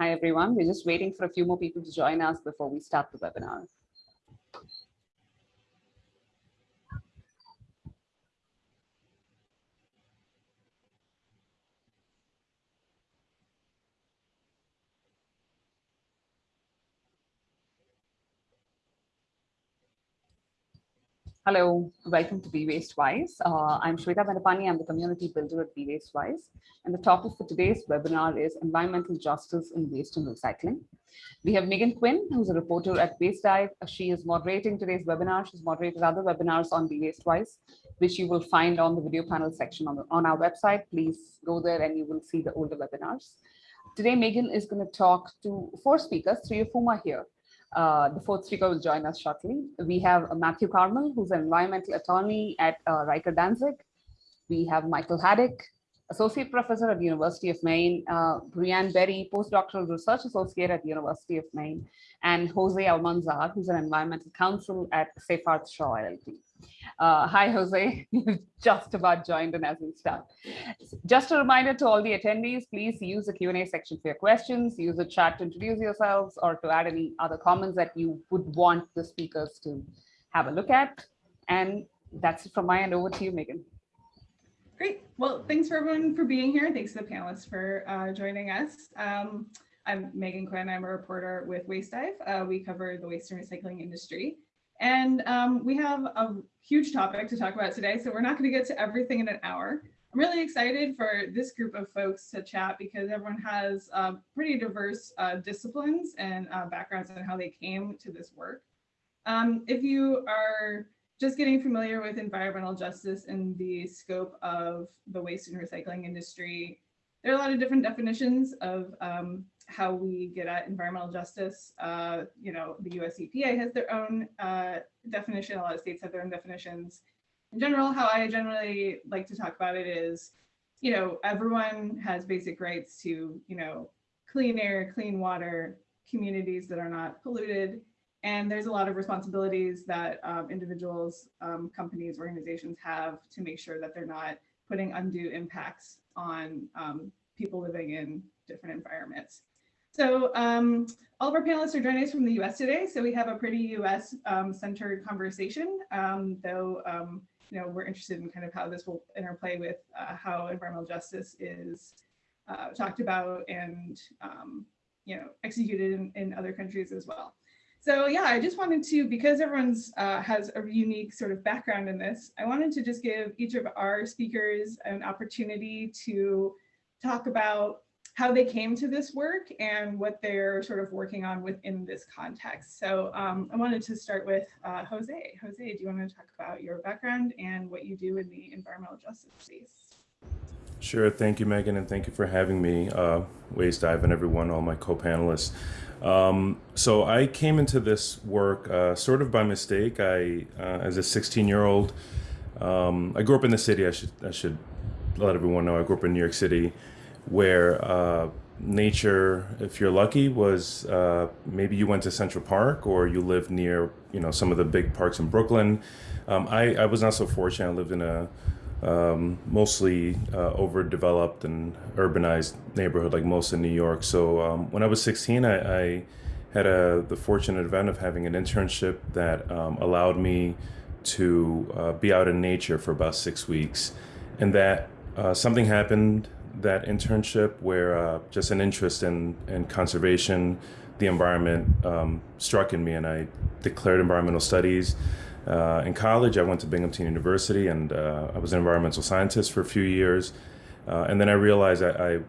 Hi, everyone. We're just waiting for a few more people to join us before we start the webinar. Hello, welcome to Be Waste Wise. Uh, I'm Shweta Vendapani. I'm the community builder at Be Waste Wise. And the topic for today's webinar is environmental justice in waste and recycling. We have Megan Quinn, who's a reporter at Waste Dive. She is moderating today's webinar. She's moderated other webinars on Be Waste Wise, which you will find on the video panel section on, the, on our website. Please go there and you will see the older webinars. Today, Megan is going to talk to four speakers, three of whom are here. Uh, the fourth speaker will join us shortly. We have Matthew Carmel, who's an environmental attorney at uh, Riker Danzig. We have Michael Haedicke, associate professor at the University of Maine, uh, Brieanne Berry, postdoctoral research associate at the University of Maine, and Jose Almanzar, who's an environmental counsel at Seyfarth Shaw LLP. Uh, hi, Jose. You've just about joined in as we start. Just a reminder to all the attendees, please use the Q&A section for your questions, use the chat to introduce yourselves or to add any other comments that you would want the speakers to have a look at. And that's it from my end. Over to you, Megan. Great. Well, thanks for everyone for being here. Thanks to the panelists for uh, joining us. Um, I'm Megan Quinn. I'm a reporter with Waste Dive. Uh, we cover the waste and recycling industry. And um, we have a huge topic to talk about today, so we're not going to get to everything in an hour. I'm really excited for this group of folks to chat because everyone has uh, pretty diverse uh, disciplines and uh, backgrounds on how they came to this work. Um, if you are just getting familiar with environmental justice and the scope of the waste and recycling industry, there are a lot of different definitions of um, how we get at environmental justice. Uh, you know, the US EPA has their own uh, definition, a lot of states have their own definitions. In general, how I generally like to talk about it is, you know, everyone has basic rights to, you know, clean air, clean water, communities that are not polluted. And there's a lot of responsibilities that um, individuals, um, companies, organizations have to make sure that they're not putting undue impacts on um, people living in different environments. So um, all of our panelists are joining us from the US today. So we have a pretty US um, centered conversation, um, though, um, you know, we're interested in kind of how this will interplay with uh, how environmental justice is uh, talked about and, um, you know, executed in, in, other countries as well. So yeah, I just wanted to, because everyone's uh, has a unique sort of background in this, I wanted to just give each of our speakers an opportunity to talk about how they came to this work and what they're sort of working on within this context. So um, I wanted to start with uh, Jose. Jose, do you want to talk about your background and what you do in the environmental justice space? Sure. Thank you, Megan, and thank you for having me, uh, Waste Dive and everyone, all my co-panelists. Um, so I came into this work uh, sort of by mistake. I, uh, as a 16-year-old, um, I grew up in the city. I should I should let everyone know I grew up in New York City where uh, nature, if you're lucky, was uh, maybe you went to Central Park or you lived near, you know, some of the big parks in Brooklyn. Um, I, I was not so fortunate. I lived in a um, mostly uh, overdeveloped and urbanized neighborhood like most in New York. So um, when I was 16, I, I had a, the fortunate event of having an internship that um, allowed me to uh, be out in nature for about six weeks. And that uh, something happened that internship where uh, just an interest in, in conservation, the environment um, struck in me and I declared environmental studies. Uh, in college, I went to Binghamton University and uh, I was an environmental scientist for a few years. Uh, and then I realized I, I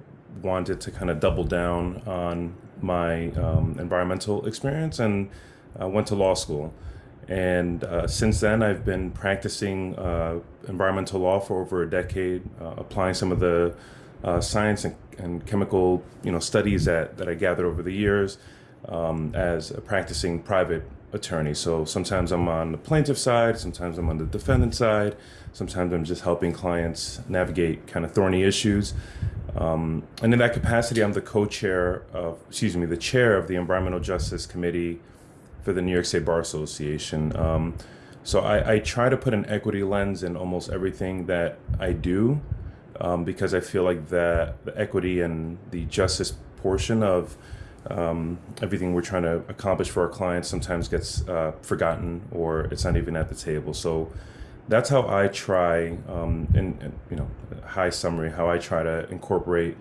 wanted to kind of double down on my um, environmental experience and uh, went to law school. And uh, since then, I've been practicing uh, environmental law for over a decade, applying some of the uh, science and, and, chemical you know studies that, that I gathered over the years um, as a practicing private attorney. So sometimes I'm on the plaintiff side, sometimes I'm on the defendant side, sometimes I'm just helping clients navigate kind of thorny issues. Um, and in that capacity, I'm the co-chair of, excuse me, the chair of the Environmental Justice Committee for the New York State Bar Association. Um, so I, I, try to put an equity lens in almost everything that I do um, because I feel like that the equity and the justice portion of um, everything we're trying to accomplish for our clients sometimes gets uh, forgotten or it's not even at the table. So that's how I try, um, in, in you know, high summary, how I try to incorporate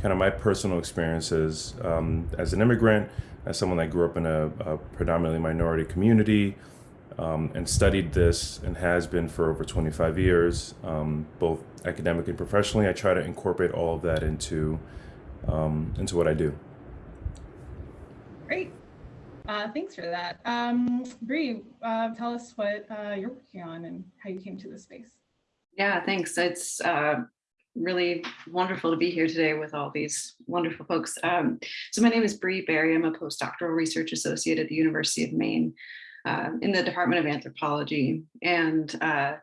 kind of my personal experiences um, as an immigrant, as someone that grew up in a, a predominantly minority community, um, and studied this and has been for over 25 years, um, both academically and professionally. I try to incorporate all of that into um, into what I do. Great. Uh, thanks for that. Um, Bree, uh, tell us what uh, you're working on and how you came to this space. Yeah, thanks. It's uh, really wonderful to be here today with all these wonderful folks. Um, so my name is Bree Berry. I'm a postdoctoral research associate at the University of Maine uh, in the Department of Anthropology. And uh,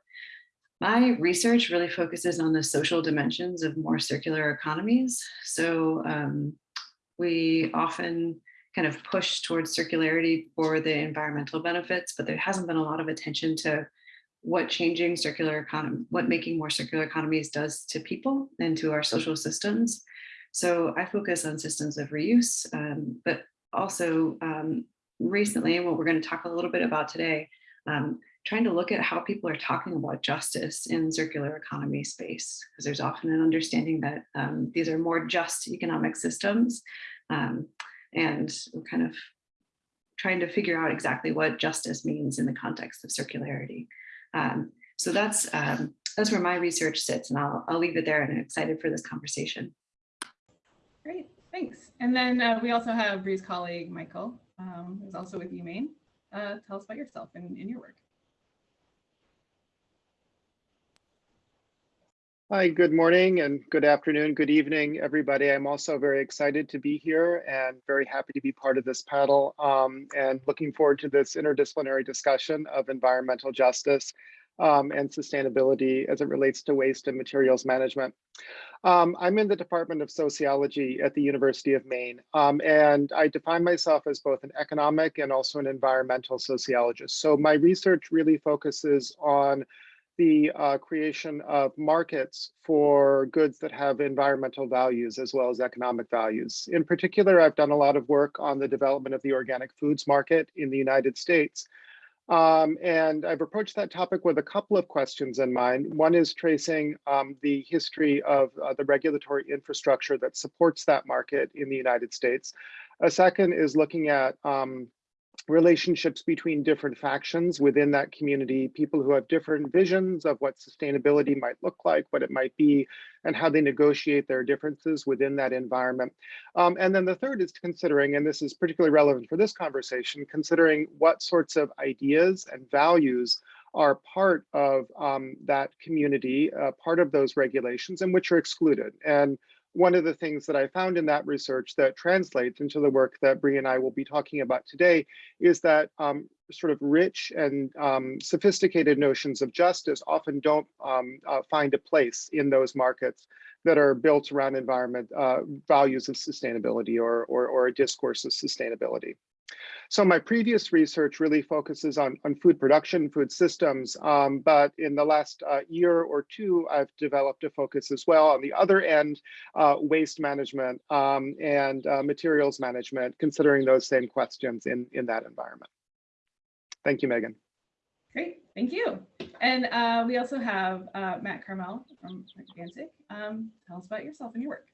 my research really focuses on the social dimensions of more circular economies. So um, we often kind of push towards circularity for the environmental benefits, but there hasn't been a lot of attention to what changing circular economy, what making more circular economies does to people and to our social systems. So I focus on systems of reuse, um, but also um, recently, and what we're going to talk a little bit about today, um, trying to look at how people are talking about justice in circular economy space, because there's often an understanding that um, these are more just economic systems. Um, and kind of trying to figure out exactly what justice means in the context of circularity. Um, so that's um, that's where my research sits, and I'll I'll leave it there. And I'm excited for this conversation. Great, thanks. And then uh, we also have Bree's colleague Michael, um, who's also with UMaine. Uh, tell us about yourself and, and your work. Hi, good morning and good afternoon, good evening, everybody. I'm also very excited to be here and very happy to be part of this panel um, and looking forward to this interdisciplinary discussion of environmental justice um, and sustainability as it relates to waste and materials management. Um, I'm in the Department of Sociology at the University of Maine, um, and I define myself as both an economic and also an environmental sociologist. So my research really focuses on the uh, creation of markets for goods that have environmental values as well as economic values. In particular, I've done a lot of work on the development of the organic foods market in the United States. Um, and I've approached that topic with a couple of questions in mind. One is tracing um, the history of uh, the regulatory infrastructure that supports that market in the United States. A second is looking at um, relationships between different factions within that community, people who have different visions of what sustainability might look like, what it might be, and how they negotiate their differences within that environment. Um, and then the third is considering, and this is particularly relevant for this conversation, considering what sorts of ideas and values are part of um, that community, uh, part of those regulations, and which are excluded. And one of the things that I found in that research that translates into the work that Bree and I will be talking about today is that um, sort of rich and um, sophisticated notions of justice often don't um, uh, find a place in those markets that are built around environment uh, values of sustainability or, or, or a discourse of sustainability. So my previous research really focuses on, on food production, food systems, um, but in the last uh, year or two, I've developed a focus as well on the other end, uh, waste management um, and uh, materials management, considering those same questions in, in that environment. Thank you, Megan. Great, thank you. And uh, we also have uh, Matt Carmel from Danzig. Um, tell us about yourself and your work.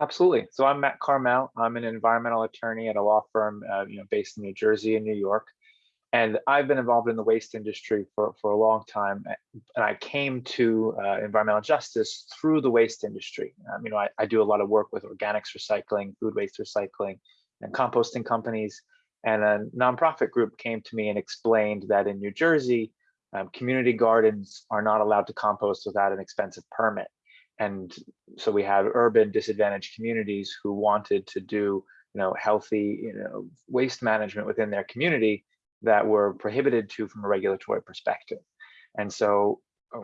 Absolutely. So I'm Matt Carmel. I'm an environmental attorney at a law firm, uh, you know, based in New Jersey and New York. And I've been involved in the waste industry for, for a long time. And I came to uh, environmental justice through the waste industry. Um, you know, I, I do a lot of work with organics recycling, food waste recycling, and composting companies. And a nonprofit group came to me and explained that in New Jersey, um, community gardens are not allowed to compost without an expensive permit and so we have urban disadvantaged communities who wanted to do you know healthy you know waste management within their community that were prohibited to from a regulatory perspective. And so uh,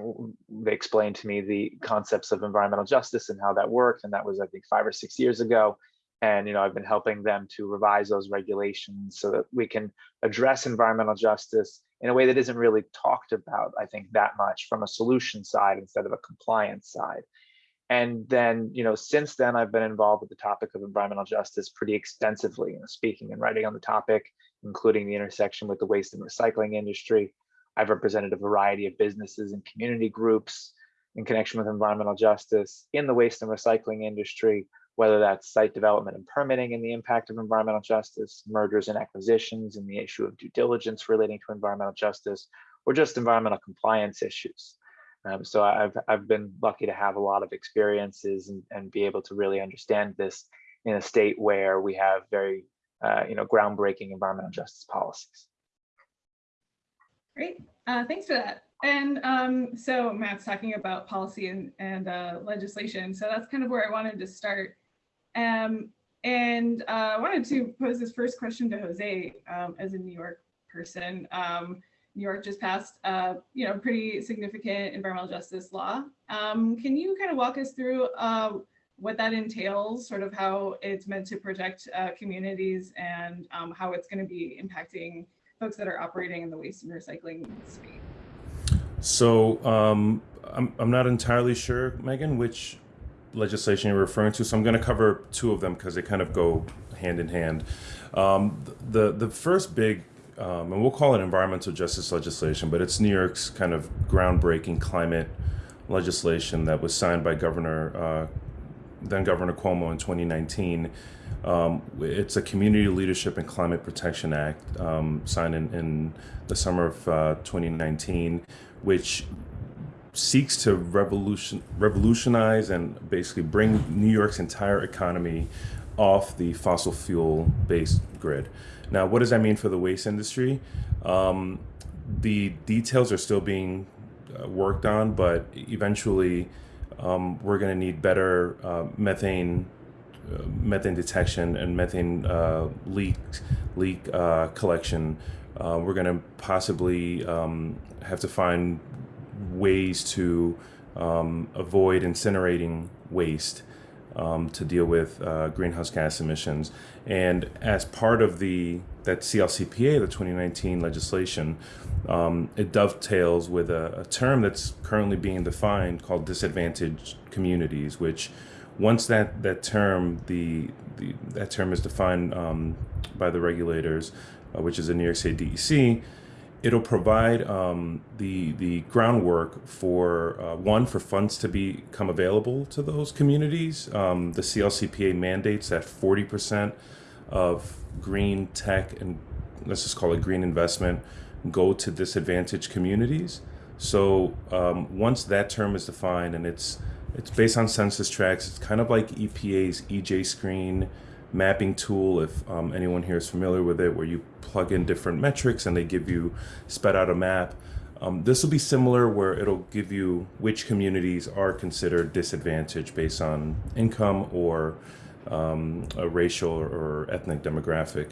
they explained to me the concepts of environmental justice and how that worked and that was i think five or six years ago. And you know i've been helping them to revise those regulations so that we can address environmental justice in a way that isn't really talked about i think that much from a solution side instead of a compliance side And then, you know, since then, I've been involved with the topic of environmental justice pretty extensively, you know, speaking and writing on the topic, including the intersection with the waste and recycling industry. I've represented a variety of businesses and community groups in connection with environmental justice in the waste and recycling industry, whether that's site development and permitting and the impact of environmental justice, mergers and acquisitions and the issue of due diligence relating to environmental justice, or just environmental compliance issues. Um, so I've, I've been lucky to have a lot of experiences and, and be able to really understand this in a state where we have very uh, you know, groundbreaking environmental justice policies. Great, uh, thanks for that. And um, so Matt's talking about policy and, and uh, legislation. So that's kind of where I wanted to start. Um, and uh, I wanted to pose this first question to Jose um, as a New York person. Um, New York just passed, uh, you know, pretty significant environmental justice law. Um, can you kind of walk us through uh, what that entails, sort of how it's meant to protect uh, communities and um, how it's going to be impacting folks that are operating in the waste and recycling space? So um, I'm, I'm not entirely sure, Megan, which legislation you're referring to. So I'm going to cover two of them because they kind of go hand in hand. Um, the the first big um, and we'll call it environmental justice legislation, but it's New York's kind of groundbreaking climate legislation that was signed by Governor, uh, then Governor Cuomo in 2019. Um, it's a Community Leadership and Climate Protection Act um, signed in, in, the summer of uh, 2019, which seeks to revolution, revolutionize and basically bring New York's entire economy off the fossil fuel based grid. Now, what does that mean for the waste industry? Um, the details are still being uh, worked on, but eventually um, we're going to need better uh, methane uh, methane detection and methane uh, leak leak uh, collection. Uh, we're going to possibly um, have to find ways to um, avoid incinerating waste um, to deal with uh, greenhouse gas emissions. And as part of the that CLCPA, the 2019 legislation, um, it dovetails with a, a, term that's currently being defined called disadvantaged communities, which once that, that term, the, the that term is defined um, by the regulators, uh, which is the New York State DEC, it'll provide um, the the groundwork for uh, one for funds to become available to those communities. Um, the CLCPA mandates that 40% of green tech and let's just call it green investment go to disadvantaged communities. So um, once that term is defined and it's it's based on census tracts, it's kind of like EPA's EJ Screen mapping tool, if um, anyone here is familiar with it, where you plug in different metrics and they give you sped out a map. Um, this will be similar where it'll give you which communities are considered disadvantaged based on income or um, a racial or ethnic demographic.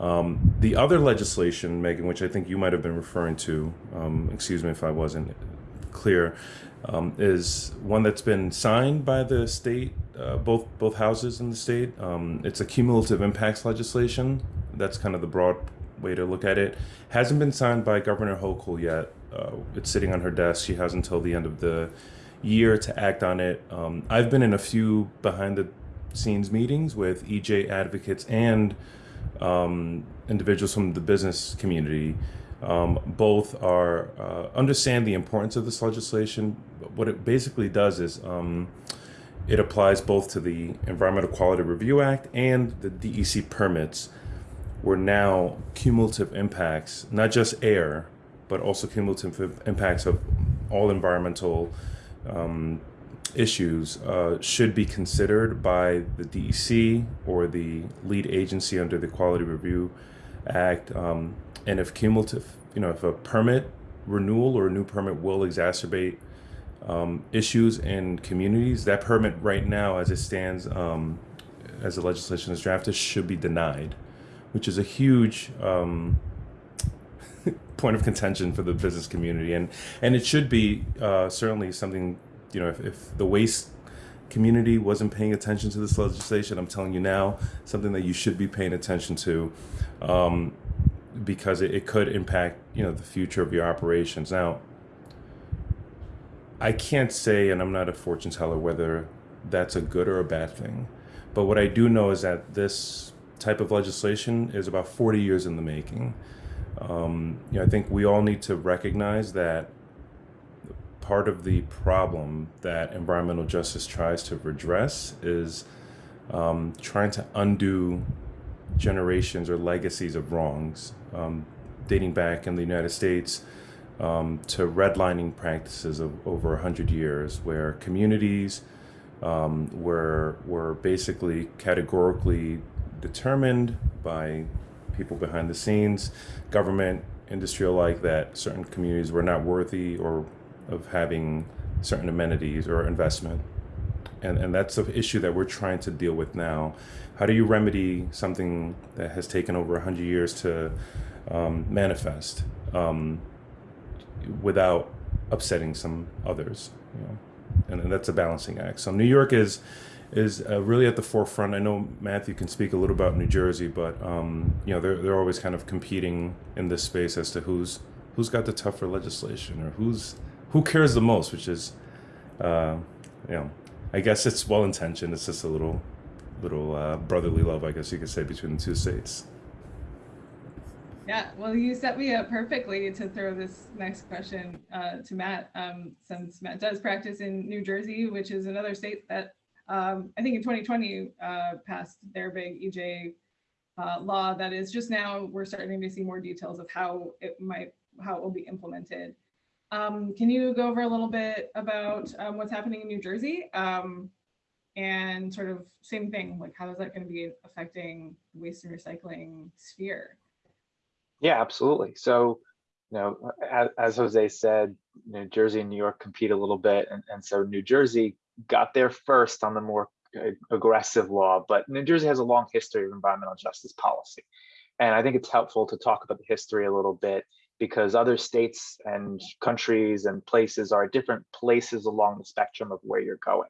Um, the other legislation, Megan, which I think you might have been referring to, um, excuse me if I wasn't clear, um, is one that's been signed by the state, uh, both both houses in the state. Um, it's a cumulative impacts legislation. That's kind of the broad way to look at it. Hasn't been signed by Governor Hochul yet. Uh, it's sitting on her desk. She has until the end of the year to act on it. Um, I've been in a few behind the scenes meetings with EJ advocates and um, individuals from the business community um, both are uh, understand the importance of this legislation. What it basically does is um, it applies both to the Environmental Quality Review Act and the DEC permits, where now cumulative impacts, not just air, but also cumulative impacts of all environmental um, issues uh, should be considered by the DEC or the lead agency under the Quality Review Act. Um, and if cumulative, you know, if a permit renewal or a new permit will exacerbate um, issues in communities, that permit right now, as it stands, um, as the legislation is drafted, should be denied, which is a huge um, point of contention for the business community, and and it should be uh, certainly something, you know, if, if the waste community wasn't paying attention to this legislation, I'm telling you now, something that you should be paying attention to. Um, because it, it could impact you know the future of your operations now I can't say, and I'm not a fortune teller, whether that's a good or a bad thing. But what I do know is that this type of legislation is about 40 years in the making. Um, you know, I think we all need to recognize that part of the problem that environmental justice tries to redress is um, trying to undo generations or legacies of wrongs um, dating back in the United States um, to redlining practices of over 100 years where communities um, were, were basically categorically determined by people behind the scenes, government, industry alike, that certain communities were not worthy or of having certain amenities or investment. And, and that's an issue that we're trying to deal with now. How do you remedy something that has taken over 100 years to um, manifest um, without upsetting some others? You know? and, and that's a balancing act. So New York is is uh, really at the forefront. I know Matthew can speak a little about New Jersey, but um, you know they're they're always kind of competing in this space as to who's who's got the tougher legislation or who's who cares the most, which is, uh, you know, I guess it's well intentioned. It's just a little little uh, brotherly love, I guess you could say, between the two states. Yeah, well, you set me up perfectly to throw this next question uh, to Matt, um, since Matt does practice in New Jersey, which is another state that um, I think in 2020 uh, passed their big EJ uh, law that is just now we're starting to see more details of how it might how it will be implemented. Um, can you go over a little bit about um, what's happening in New Jersey um, and sort of same thing like how is that going to be affecting waste and recycling sphere? Yeah, absolutely. So, you know, as, as Jose said, New Jersey and New York compete a little bit, and, and so New Jersey got there first on the more aggressive law, but New Jersey has a long history of environmental justice policy. And I think it's helpful to talk about the history a little bit because other states and countries and places are different places along the spectrum of where you're going.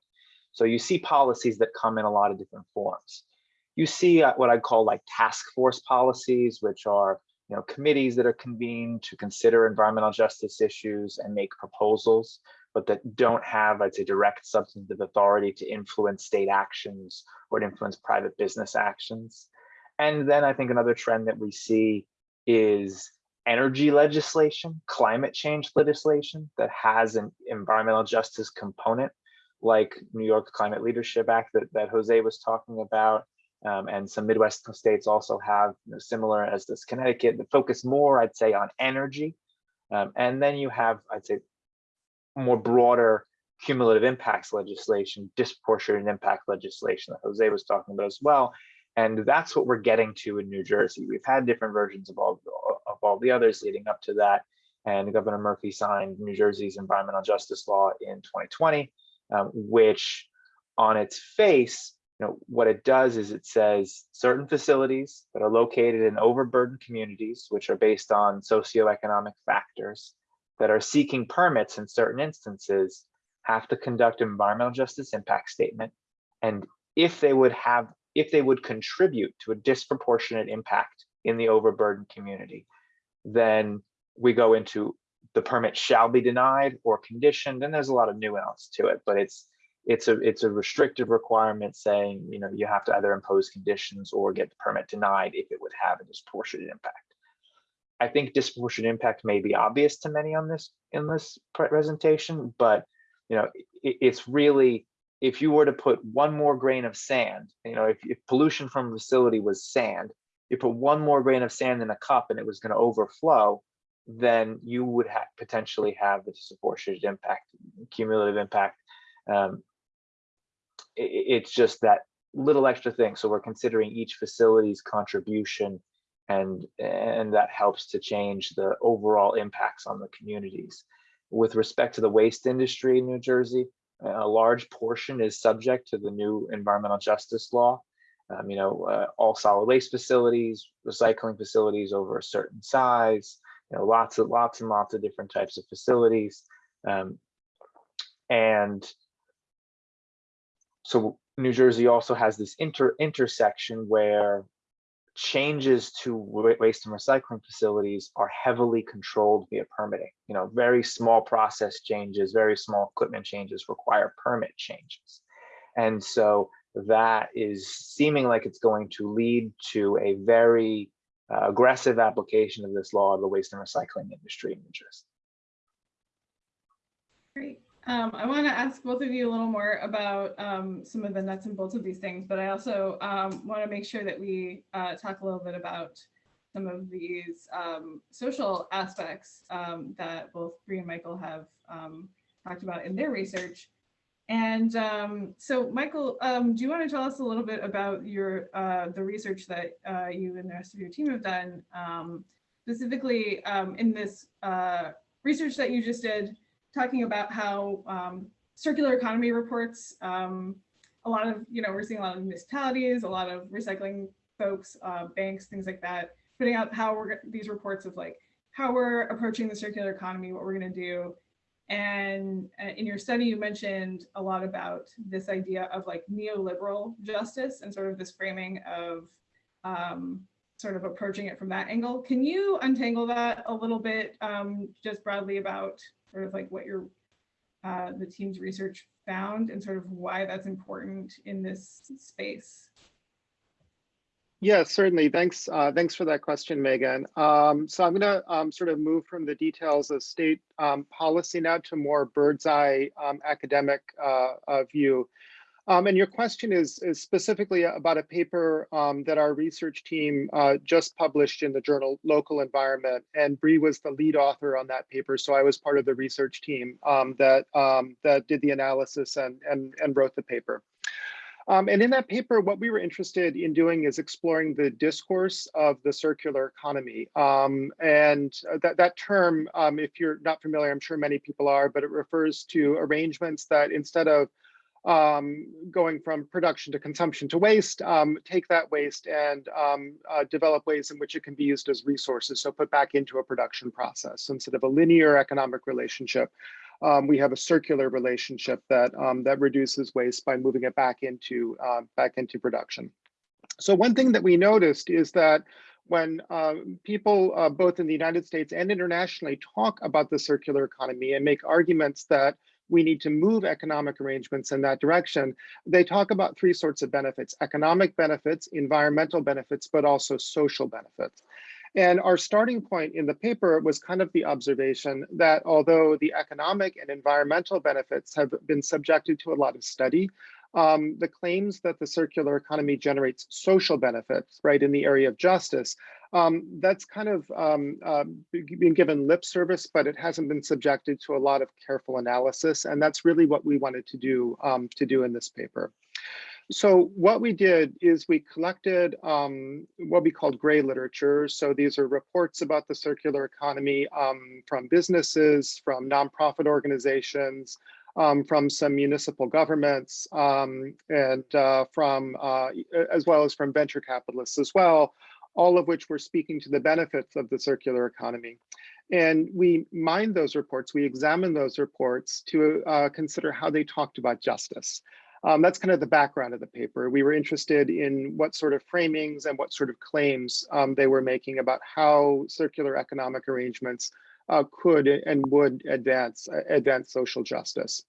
So you see policies that come in a lot of different forms. You see uh, what I call like task force policies, which are you know, committees that are convened to consider environmental justice issues and make proposals, but that don't have, I'd say, direct substantive authority to influence state actions or to influence private business actions. And then I think another trend that we see is energy legislation, climate change legislation that has an environmental justice component, like New York Climate Leadership Act that, that Jose was talking about, um, and some Midwest states also have you know, similar as this Connecticut that focus more, I'd say, on energy. Um, and then you have, I'd say, more broader cumulative impacts legislation, disproportionate impact legislation that Jose was talking about as well. And that's what we're getting to in New Jersey. We've had different versions of all, of all the others leading up to that. And Governor Murphy signed New Jersey's environmental justice law in 2020, um, which on its face know, what it does is it says certain facilities that are located in overburdened communities, which are based on socioeconomic factors, that are seeking permits in certain instances, have to conduct an environmental justice impact statement. And if they would have, if they would contribute to a disproportionate impact in the overburdened community, then we go into the permit shall be denied or conditioned. And there's a lot of nuance to it, but it's it's a it's a restrictive requirement saying you know you have to either impose conditions or get the permit denied if it would have a disproportionate impact. I think disproportionate impact may be obvious to many on this in this presentation, but you know it, it's really if you were to put one more grain of sand, you know if, if pollution from a facility was sand, you put one more grain of sand in a cup and it was going to overflow, then you would have potentially have the disproportionate impact, cumulative impact um, it's just that little extra thing. So we're considering each facility's contribution and, and that helps to change the overall impacts on the communities. With respect to the waste industry in New Jersey, a large portion is subject to the new environmental justice law. Um, you know, uh, all solid waste facilities, recycling facilities over a certain size, you know, lots of lots and lots of different types of facilities. Um, and so New Jersey also has this inter intersection where changes to waste and recycling facilities are heavily controlled via permitting. You know, very small process changes, very small equipment changes require permit changes. And so that is seeming like it's going to lead to a very uh, aggressive application of this law of the waste and recycling industry in New Jersey. Great. Um, I want to ask both of you a little more about um, some of the nuts and bolts of these things, but I also um, want to make sure that we uh, talk a little bit about some of these um, social aspects um, that both Bree and Michael have um, talked about in their research. And so, Michael, do you want to tell us a little bit about your uh, the research that uh, you and the rest of your team have done, specifically in this uh, research that you just did, talking about how um, circular economy reports, um, a lot of, you know, we're seeing a lot of municipalities, a lot of recycling folks, uh, banks, things like that, putting out how we're these reports of like how we're approaching the circular economy, what we're going to do, and uh, in your study, you mentioned a lot about this idea of like neoliberal justice and sort of this framing of um, sort of approaching it from that angle. Can you untangle that a little bit, um, just broadly about sort of like what your uh, the team's research found and sort of why that's important in this space? Yeah, certainly. Thanks. Uh, thanks for that question, Megan. Um, so I'm going to um, sort of move from the details of state um, policy now to more bird's eye um, academic uh, uh, view. Um, and your question is, is specifically about a paper um, that our research team uh, just published in the journal Local Environment, and Bree was the lead author on that paper. So I was part of the research team that that did the analysis and and and wrote the paper. Um, and in that paper, what we were interested in doing is exploring the discourse of the circular economy. Um, and that, that term, um, if you're not familiar, I'm sure many people are, but it refers to arrangements that instead of um, going from production to consumption to waste, um, take that waste and um, uh, develop ways in which it can be used as resources. So put back into a production process instead of a linear economic relationship um, we have a circular relationship that um, that reduces waste by moving it back into uh, back into production. So one thing that we noticed is that when uh, people uh, both in the United States and internationally talk about the circular economy and make arguments that we need to move economic arrangements in that direction, they talk about three sorts of benefits, economic benefits, environmental benefits, but also social benefits. And our starting point in the paper was kind of the observation that although the economic and environmental benefits have been subjected to a lot of study, um, the claims that the circular economy generates social benefits, right, in the area of justice, um, that's kind of um, uh, been given lip service, but it hasn't been subjected to a lot of careful analysis. And that's really what we wanted to do um, to do in this paper. So what we did is we collected um, what we called gray literature. So these are reports about the circular economy um, from businesses, from nonprofit organizations, um, from some municipal governments, um, and uh, from uh, as well as from venture capitalists as well, all of which were speaking to the benefits of the circular economy. And we mined those reports, we examined those reports to uh, consider how they talked about justice. Um, that's kind of the background of the paper. We were interested in what sort of framings and what sort of claims um, they were making about how circular economic arrangements uh, could and would advance, uh, advance social justice.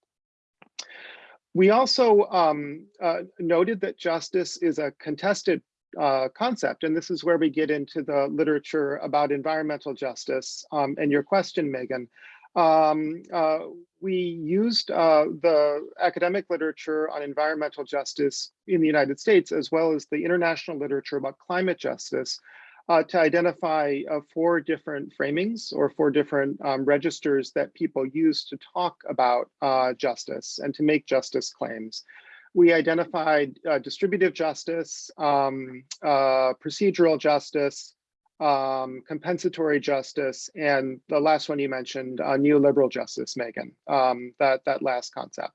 We also um, uh, noted that justice is a contested uh, concept, and this is where we get into the literature about environmental justice. Um, and your question, Megan, um, uh, we used uh, the academic literature on environmental justice in the United States, as well as the international literature about climate justice, uh, to identify uh, four different framings or four different um, registers that people use to talk about uh, justice and to make justice claims. We identified uh, distributive justice, um, procedural justice, um, compensatory justice, and the last one you mentioned, uh, neoliberal justice, Megan, um, that, that last concept.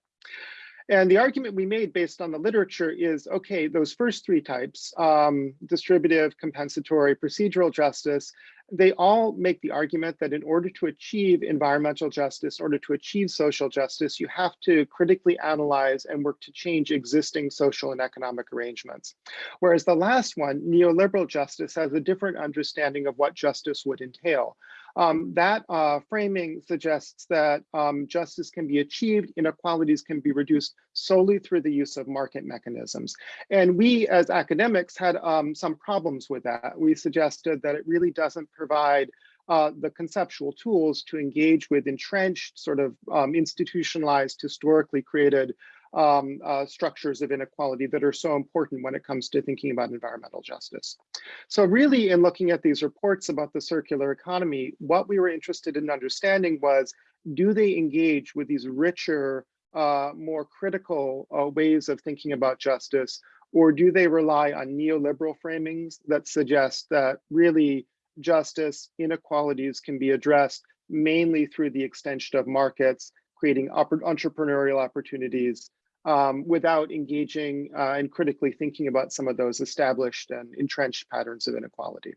And the argument we made based on the literature is, okay, those first three types, um, distributive, compensatory, procedural justice, they all make the argument that in order to achieve environmental justice, in order to achieve social justice, you have to critically analyze and work to change existing social and economic arrangements. Whereas the last one, neoliberal justice, has a different understanding of what justice would entail. Um, that uh, framing suggests that um, justice can be achieved, inequalities can be reduced solely through the use of market mechanisms. And we as academics had um, some problems with that. We suggested that it really doesn't provide uh, the conceptual tools to engage with entrenched, sort of um, institutionalized, historically created um, uh, structures of inequality that are so important when it comes to thinking about environmental justice. So really in looking at these reports about the circular economy, what we were interested in understanding was, do they engage with these richer, uh, more critical uh, ways of thinking about justice, or do they rely on neoliberal framings that suggest that really justice inequalities can be addressed mainly through the extension of markets, creating entrepreneurial opportunities, um, without engaging uh, and critically thinking about some of those established and entrenched patterns of inequality.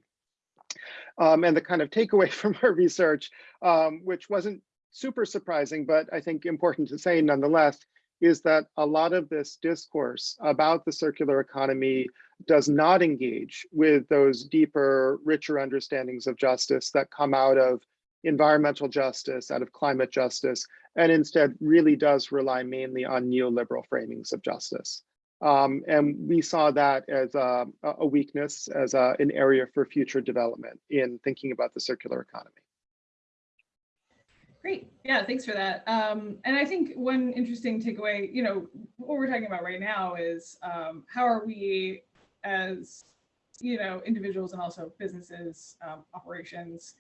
Um, and the kind of takeaway from our research, um, which wasn't super surprising, but I think important to say nonetheless, is that a lot of this discourse about the circular economy does not engage with those deeper, richer understandings of justice that come out of environmental justice, out of climate justice, and instead really does rely mainly on neoliberal framings of justice. Um, and we saw that as a, a weakness, as a, an area for future development in thinking about the circular economy. Great. Yeah, thanks for that. Um, and I think one interesting takeaway, you know, what we're talking about right now is um, how are we as, you know, individuals and also businesses, um, operations,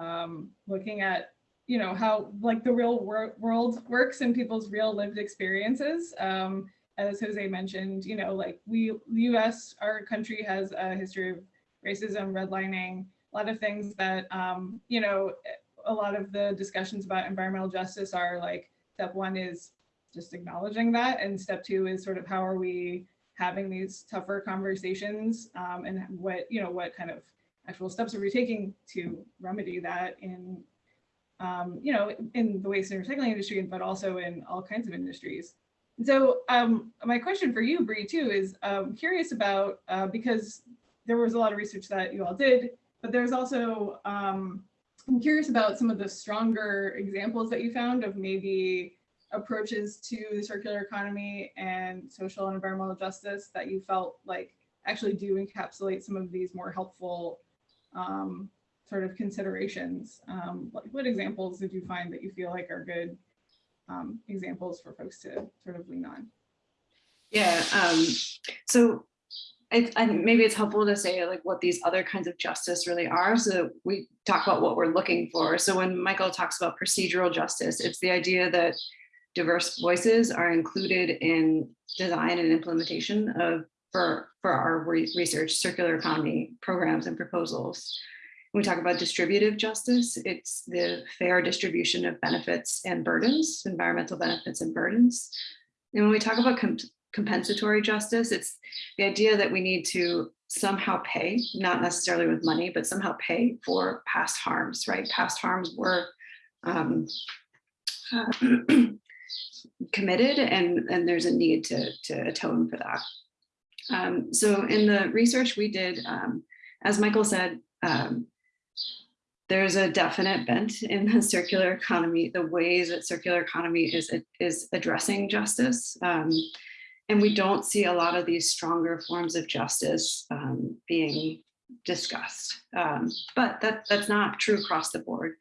um, looking at you know, how like the real wor world works in people's real lived experiences. Um, as Jose mentioned, you know, like we, the US, our country has a history of racism, redlining, a lot of things that, um, you know, a lot of the discussions about environmental justice are like, step one is just acknowledging that. And step two is sort of how are we having these tougher conversations um, and what, you know, what kind of actual steps are we taking to remedy that in um, you know, in the waste and recycling industry, but also in all kinds of industries. And so um, my question for you, Bree, too, is um, curious about, uh, because there was a lot of research that you all did, but there's also, um, I'm curious about some of the stronger examples that you found of maybe approaches to the circular economy and social and environmental justice that you felt like actually do encapsulate some of these more helpful um, sort of considerations. Um, what, what, examples did you find that you feel like are good um, examples for folks to sort of lean on? Yeah, um, so I, I, maybe it's helpful to say like what these other kinds of justice really are. So we talk about what we're looking for. So when Michael talks about procedural justice, it's the idea that diverse voices are included in design and implementation of for, for our research, circular economy programs and proposals. When we talk about distributive justice, it's the fair distribution of benefits and burdens, environmental benefits and burdens. And when we talk about comp compensatory justice, it's the idea that we need to somehow pay, not necessarily with money, but somehow pay for past harms, right? Past harms were um, uh, committed and, and there's a need to, to atone for that. Um, so in the research we did, um, as Michael said, um, there's a definite bent in the circular economy, the ways that circular economy is, is addressing justice. Um, and we don't see a lot of these stronger forms of justice um, being discussed. Um, but that, that's not true across the board.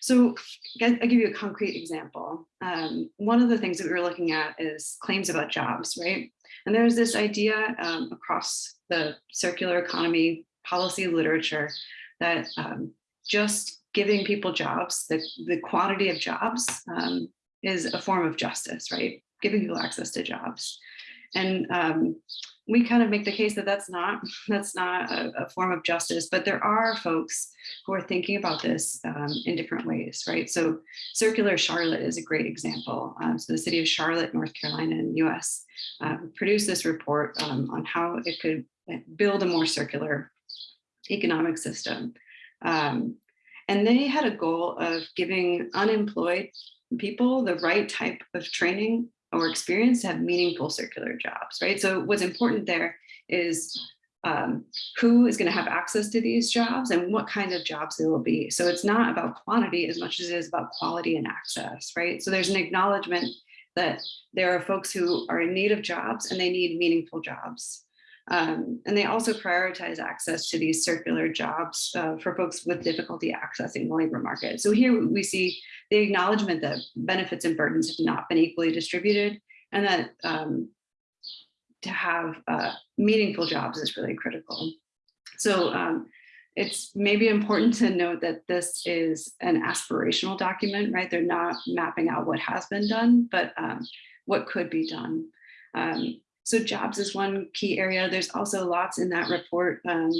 So I'll give you a concrete example. Um, one of the things that we were looking at is claims about jobs, right? And there's this idea um, across the circular economy policy literature that um, just giving people jobs, the, the quantity of jobs um, is a form of justice, right? Giving people access to jobs. And um, we kind of make the case that that's not that's not a, a, form of justice, but there are folks who are thinking about this um, in different ways, right? So Circular Charlotte is a great example. Um, so the city of Charlotte, North Carolina in the US um, produced this report um, on how it could build a more circular economic system. Um, and they had a goal of giving unemployed people the right type of training or experience to have meaningful circular jobs, right? So what's important there is um, who is going to have access to these jobs and what kind of jobs they will be. So it's not about quantity as much as it is about quality and access, right? So there's an acknowledgement that there are folks who are in need of jobs and they need meaningful jobs. Um, and they also prioritize access to these circular jobs uh, for folks with difficulty accessing the labor market. So here we see the acknowledgement that benefits and burdens have not been equally distributed and that um, to have uh, meaningful jobs is really critical. So um, it's maybe important to note that this is an aspirational document, right? They're not mapping out what has been done, but um, what could be done. Um, so jobs is one key area. There's also lots in that report um,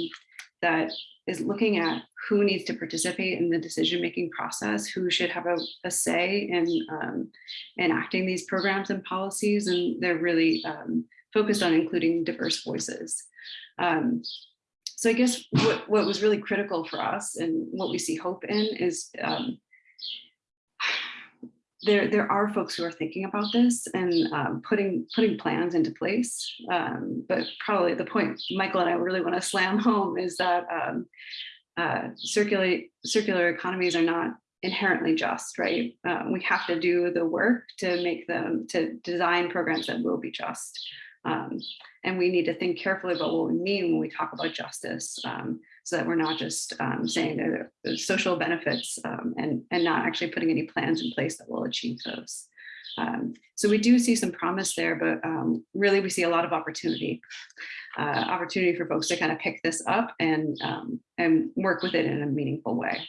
that is looking at who needs to participate in the decision-making process, who should have a, a say in um, enacting these programs and policies, and they're really um, focused on including diverse voices. Um, so I guess what, what was really critical for us and what we see hope in is um, there, there are folks who are thinking about this and um, putting putting plans into place. Um, but probably the point Michael and I really want to slam home is that um, uh, circular circular economies are not inherently just, right? Um, we have to do the work to make them to design programs that will be just. Um, and we need to think carefully about what we mean when we talk about justice um, so that we're not just um, saying there's social benefits um, and, and not actually putting any plans in place that will achieve those. Um, so we do see some promise there, but um, really we see a lot of opportunity, uh, opportunity for folks to kind of pick this up and, and work with it in a meaningful way.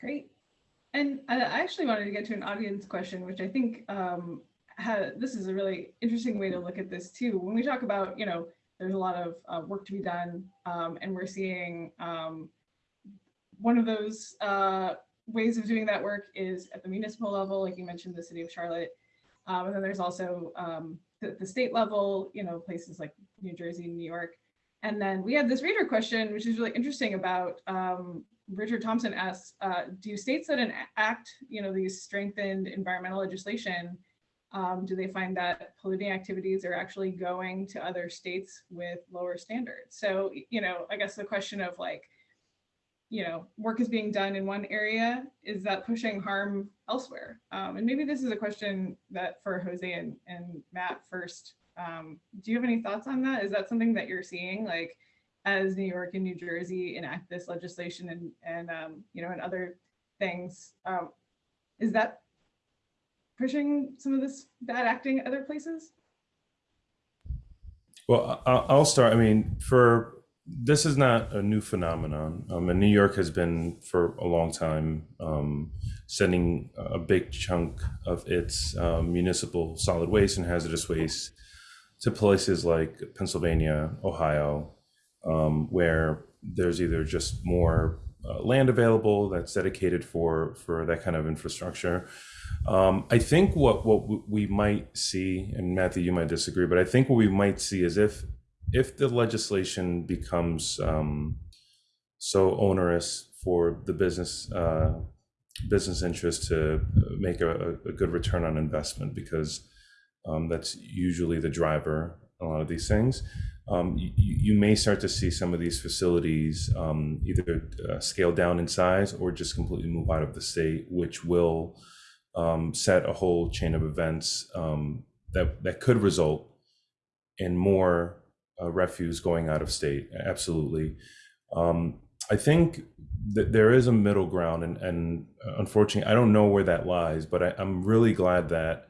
Great. And I actually wanted to get to an audience question, which I think um, this is a really interesting way to look at this too. When we talk about, you know, there's a lot of uh, work to be done um, and we're seeing um, one of those uh, ways of doing that work is at the municipal level, like you mentioned, the city of Charlotte. Um, and then there's also um, the, the, state level, you know, places like New Jersey, New York. And then we had this reader question, which is really interesting about um, Richard Thompson asks, uh, do states that enact, you know, these strengthened environmental legislation um, do they find that polluting activities are actually going to other states with lower standards? So, you know, I guess the question of like, you know, work is being done in one area, is that pushing harm elsewhere? Um, and maybe this is a question that for Jose and, and Matt first, um, do you have any thoughts on that? Is that something that you're seeing like as New York and New Jersey enact this legislation and, and um, you know, and other things, um, is that pushing some of this bad acting other places? Well, I'll start. I mean, for this is not a new phenomenon. Um, and New York has been for a long time um, sending a big chunk of its um, municipal solid waste and hazardous waste to places like Pennsylvania, Ohio, um, where there's either just more uh, land available that's dedicated for for that kind of infrastructure, um, I think what what we might see, and Matthew, you might disagree, but I think what we might see is if if the legislation becomes um, so onerous for the business uh, business interest to make a, a, good return on investment, because um, that's usually the driver a lot of these things. Um, you, you, may start to see some of these facilities um, either uh, scale down in size or just completely move out of the state, which will um, set a whole chain of events um, that that could result in more uh, refuse going out of state. Absolutely, um, I think that there is a middle ground, and, and uh, unfortunately, I don't know where that lies. But I, am really glad that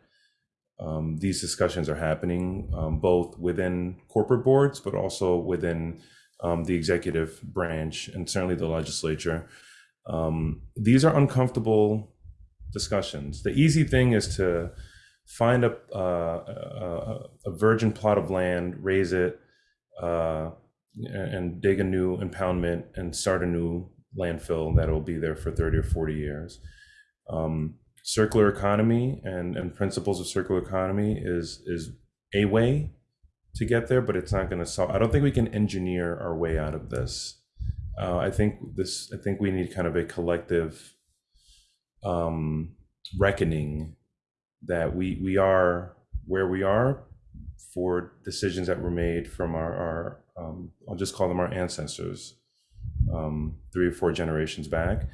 um, these discussions are happening, um, both within corporate boards, but also within um, the executive branch and certainly the legislature. these are uncomfortable discussions. The easy thing is to find a, uh, a, a, virgin plot of land, raze it, uh, and dig a new impoundment and start a new landfill that'll be there for 30 or 40 years. Um, circular economy and, and principles of circular economy is, is a way to get there, but it's not going to solve. I don't think we can engineer our way out of this. Uh, I think this. I think we need kind of a collective um, reckoning that we we are where we are for decisions that were made from our, our um, I'll just call them our ancestors, um, three or four generations back,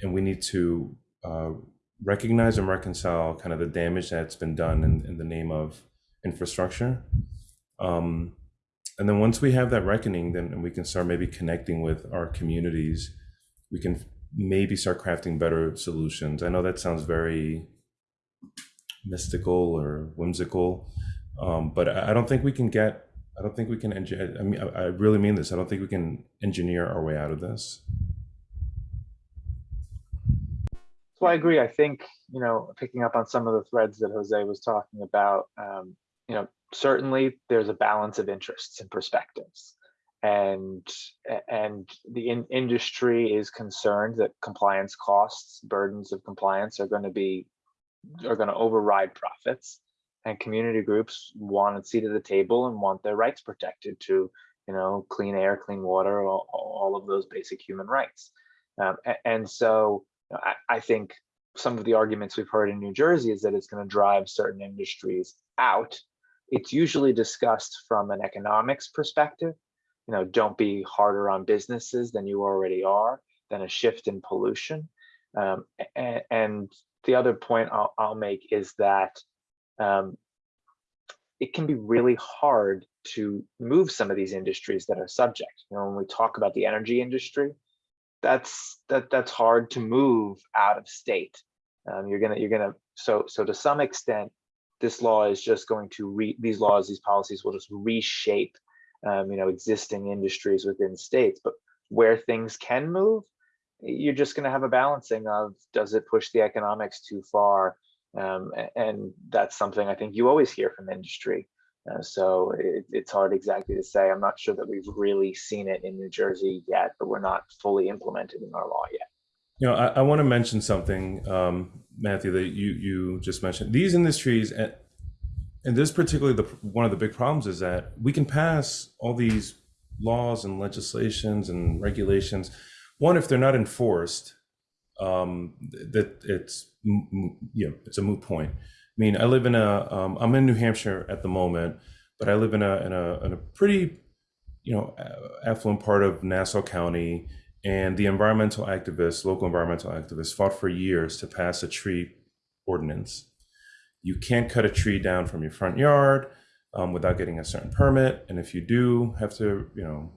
and we need to uh, recognize and reconcile kind of the damage that's been done in, in the name of infrastructure. Um, and then once we have that reckoning, then we can start maybe connecting with our communities. We can maybe start crafting better solutions. I know that sounds very mystical or whimsical, um, but I don't think we can get. I don't think we can. I mean, I I really mean this. I don't think we can engineer our way out of this. So I agree. I think, you know, picking up on some of the threads that Jose was talking about, um, you know, certainly there's a balance of interests and perspectives. And and the in industry is concerned that compliance costs, burdens of compliance are going to be are going to override profits. And community groups want a seat at the table and want their rights protected to, you know, clean air, clean water, all, all of those basic human rights. Um, and so I, I think some of the arguments we've heard in New Jersey is that it's going to drive certain industries out. It's usually discussed from an economics perspective. You know, don't be harder on businesses than you already are, than a shift in pollution. Um, and, and the other point I'll, I'll make is that um, it can be really hard to move some of these industries that are subject. You know, when we talk about the energy industry, that's that that's hard to move out of state. Um, you're gonna you're gonna so so to some extent, this law is just going to re these laws these policies will just reshape um, you know existing industries within states. But where things can move, you're just going to have a balancing of does it push the economics too far, um, and that's something I think you always hear from industry. Uh, so it, it's hard exactly to say. I'm not sure that we've really seen it in New Jersey yet, but we're not fully implemented in our law yet. You know, I, I want to mention something, um, Matthew, that you you just mentioned. These industries, and, this particularly, the one of the big problems is that we can pass all these laws and legislations and regulations. One, if they're not enforced, um, that it's you know it's a moot point. I mean, I live in a um, I'm in New Hampshire at the moment, but I live in a in a in a pretty you know affluent part of Nassau County, and the environmental activists, local environmental activists, fought for years to pass a tree ordinance. You can't cut a tree down from your front yard um, without getting a certain permit, and if you do have to, you know,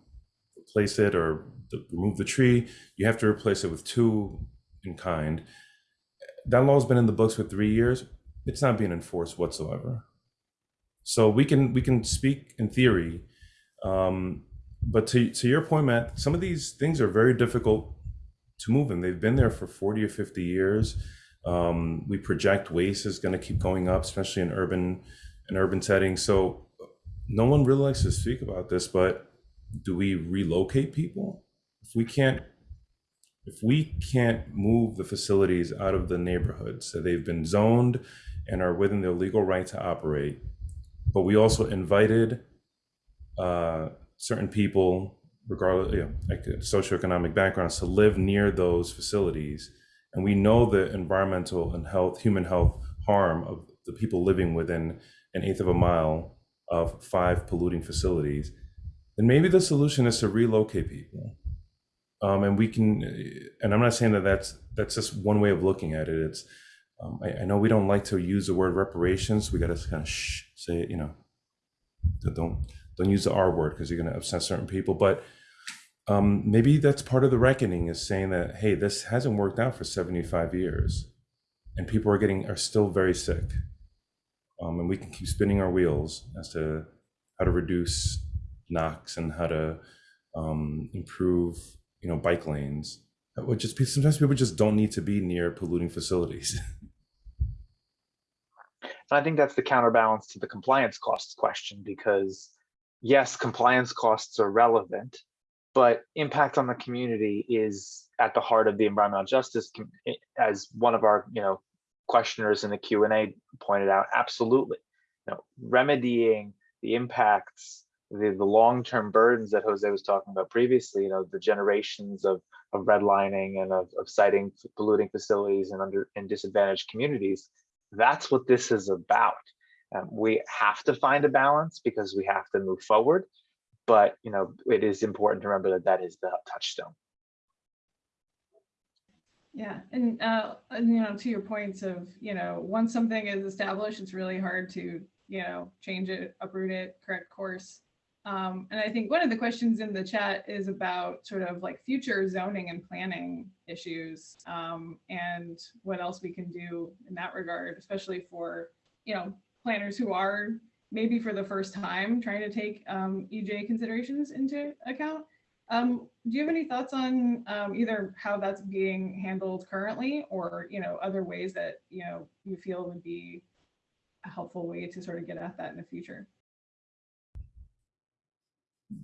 replace it or remove the tree, you have to replace it with two in kind. That law's been in the books for three years. It's not being enforced whatsoever. So we can we can speak in theory, um, but to to your point, Matt, some of these things are very difficult to move, and they've been there for forty or fifty years. Um, we project waste is going to keep going up, especially in urban in urban settings. So no one really likes to speak about this, but do we relocate people if we can't if we can't move the facilities out of the neighborhoods that they've been zoned and are within their legal right to operate but we also invited uh, certain people regardless you know like socioeconomic backgrounds to live near those facilities and we know the environmental and health human health harm of the people living within an eighth of a mile of five polluting facilities then maybe the solution is to relocate people. Um, and we can, and I'm not saying that that's that's just one way of looking at it. It's, um, I, I know we don't like to use the word reparations. We got to kind of shh, say it, you know, don't don't use the R word because you're going to upset certain people. But um, maybe that's part of the reckoning is saying that hey, this hasn't worked out for 75 years, and people are getting are still very sick. Um, and we can keep spinning our wheels as to how to reduce NOx and how to um, improve, you know, bike lanes. Would just be sometimes people just don't need to be near polluting facilities. And I think that's the counterbalance to the compliance costs question because yes, compliance costs are relevant, but impact on the community is at the heart of the environmental justice as one of our, you know, questioners in the Q and A pointed out, absolutely. You know, remedying the impacts, the, the long-term burdens that Jose was talking about previously, you know, the generations of, of redlining and of, of siting polluting facilities and under in disadvantaged communities, that's what this is about. Um, we have to find a balance because we have to move forward, but you know, it is important to remember that that is the touchstone. Yeah, and, uh, you know, to your points of, you know, once something is established, it's really hard to, you know, change it, uproot it, correct course. Um, and I think one of the questions in the chat is about sort of like future zoning and planning issues um, and what else we can do in that regard, especially for, you know, planners who are maybe for the first time trying to take um, EJ considerations into account. Um, do you have any thoughts on um, either how that's being handled currently or, you know, other ways that, you know, you feel would be a helpful way to sort of get at that in the future?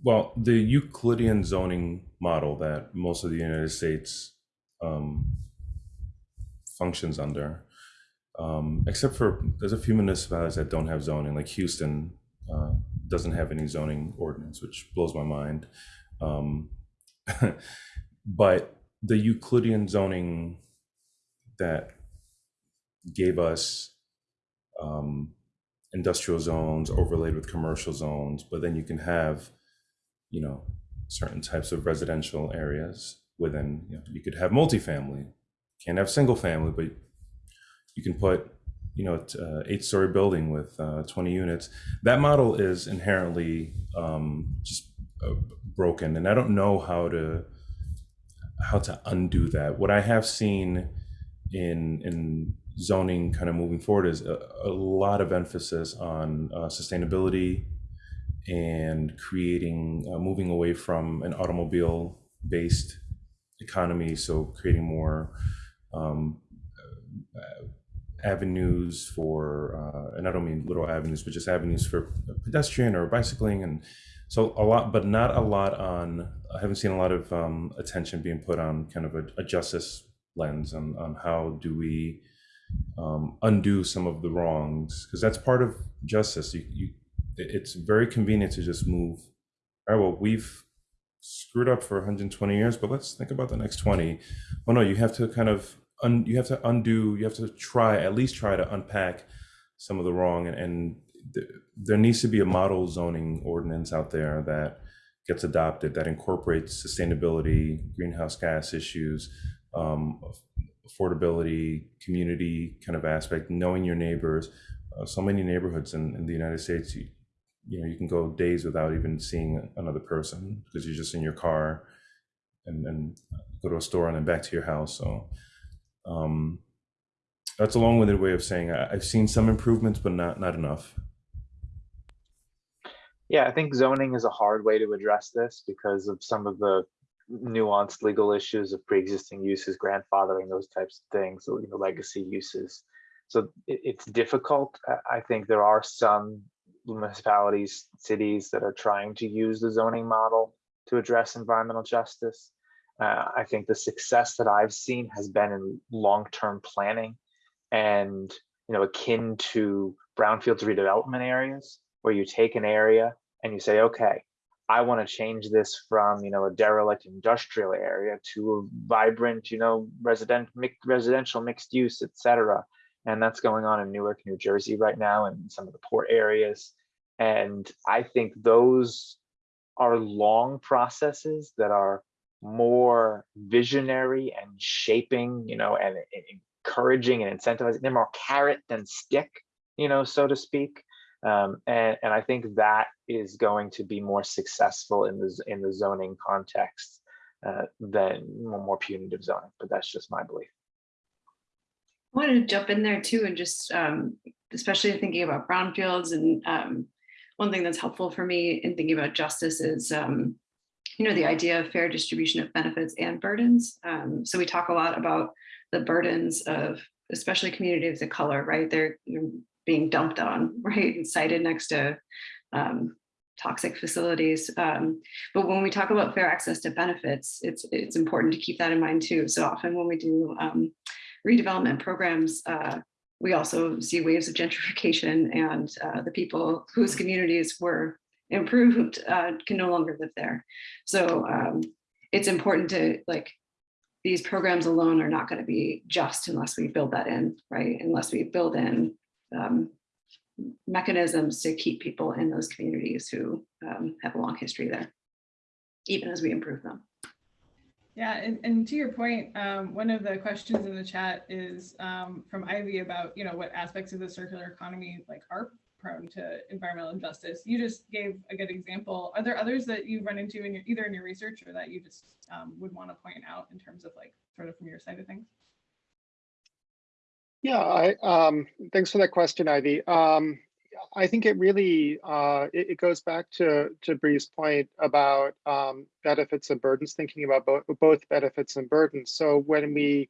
Well, the Euclidean zoning model that most of the United States um, functions under, um, except for there's a few municipalities that don't have zoning, like Houston uh, doesn't have any zoning ordinance, which blows my mind. Um, but the Euclidean zoning that gave us um, industrial zones overlaid with commercial zones, but then you can have, you know, certain types of residential areas within, you know, you could have multifamily, can't have single family, but you can put, you know, uh, eight story building with uh, 20 units. That model is inherently um, just uh, broken and i don't know how to how to undo that what i have seen in in zoning kind of moving forward is a, a lot of emphasis on uh, sustainability and creating moving away from an automobile based economy so creating more um, avenues for uh, and i don't mean little avenues but just avenues for pedestrian or bicycling and so a lot, but not a lot on, I haven't seen a lot of um, attention being put on kind of a, a justice lens on, on how do we um, undo some of the wrongs, because that's part of justice. You, you, it's very convenient to just move, all right, well, we've screwed up for 120 years, but let's think about the next 20. Well, no, you have to kind of, un, you have to undo, you have to try, at least try to unpack some of the wrong and, and there needs to be a model zoning ordinance out there that gets adopted that incorporates sustainability, greenhouse gas issues, um, affordability, community kind of aspect, knowing your neighbors. Uh, so many neighborhoods in, in the United States, you, you know, you can go days without even seeing another person because you're just in your car and then go to a store and then back to your house. So um, that's a long-winded way of saying I, I've seen some improvements, but not not enough. Yeah, I think zoning is a hard way to address this because of some of the nuanced legal issues of pre-existing uses, grandfathering, those types of things, you know, legacy uses. So it, it's difficult. I think there are some municipalities, cities that are trying to use the zoning model to address environmental justice. Uh, I think the success that I've seen has been in long-term planning and you know akin to brownfields redevelopment areas where you take an area and you say, okay, I want to change this from, you know, a derelict industrial area to a vibrant, you know, resident, residential mixed use, etc. And that's going on in Newark, New Jersey right now and some of the port areas. And I think those are long processes that are more visionary and shaping, you know, and, and encouraging and incentivizing. They're more carrot than stick, you know, so to speak. Um, and, and I think that is going to be more successful in the, in the zoning context uh, than more punitive zoning, but that's just my belief. I wanted to jump in there too and just um, especially thinking about brownfields and um, one thing that's helpful for me in thinking about justice is um, you know the idea of fair distribution of benefits and burdens. Um, so we talk a lot about the burdens of especially communities of color, right? They're being dumped on, right? And sited next to um, toxic facilities. Um, but when we talk about fair access to benefits, it's it's important to keep that in mind too. So often when we do um, redevelopment programs, uh, we also see waves of gentrification and uh, the people whose communities were improved uh, can no longer live there. So um, it's important to like, these programs alone are not going to be just unless we build that in, right? Unless we build in um, mechanisms to keep people in those communities who um, have a long history there, even as we improve them. Yeah, and, and to your point, um, one of the questions in the chat is um, from Ivy about, you know, what aspects of the circular economy like are prone to environmental injustice. You just gave a good example. Are there others that you run into in your either in your research or that you just um, would want to point out in terms of like sort of from your side of things? Yeah, I, um, thanks for that question, Ivy. Um, I think it really uh, it, it, goes back to to Bree's point about um, benefits and burdens, thinking about both both benefits and burdens. So when we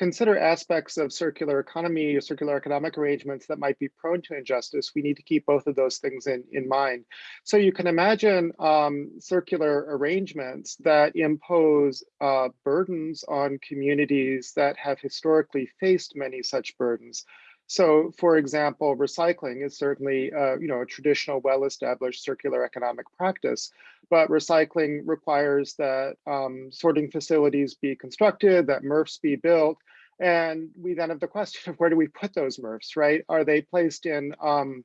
consider aspects of circular economy or circular economic arrangements that might be prone to injustice, we need to keep both of those things in, in mind. So you can imagine um, circular arrangements that impose uh, burdens on communities that have historically faced many such burdens. So, for example, recycling is certainly, uh, you know, a traditional, well-established circular economic practice, but recycling requires that um, sorting facilities be constructed, that MRFs be built, and we then have the question of where do we put those MRFs, right? Are they placed in um,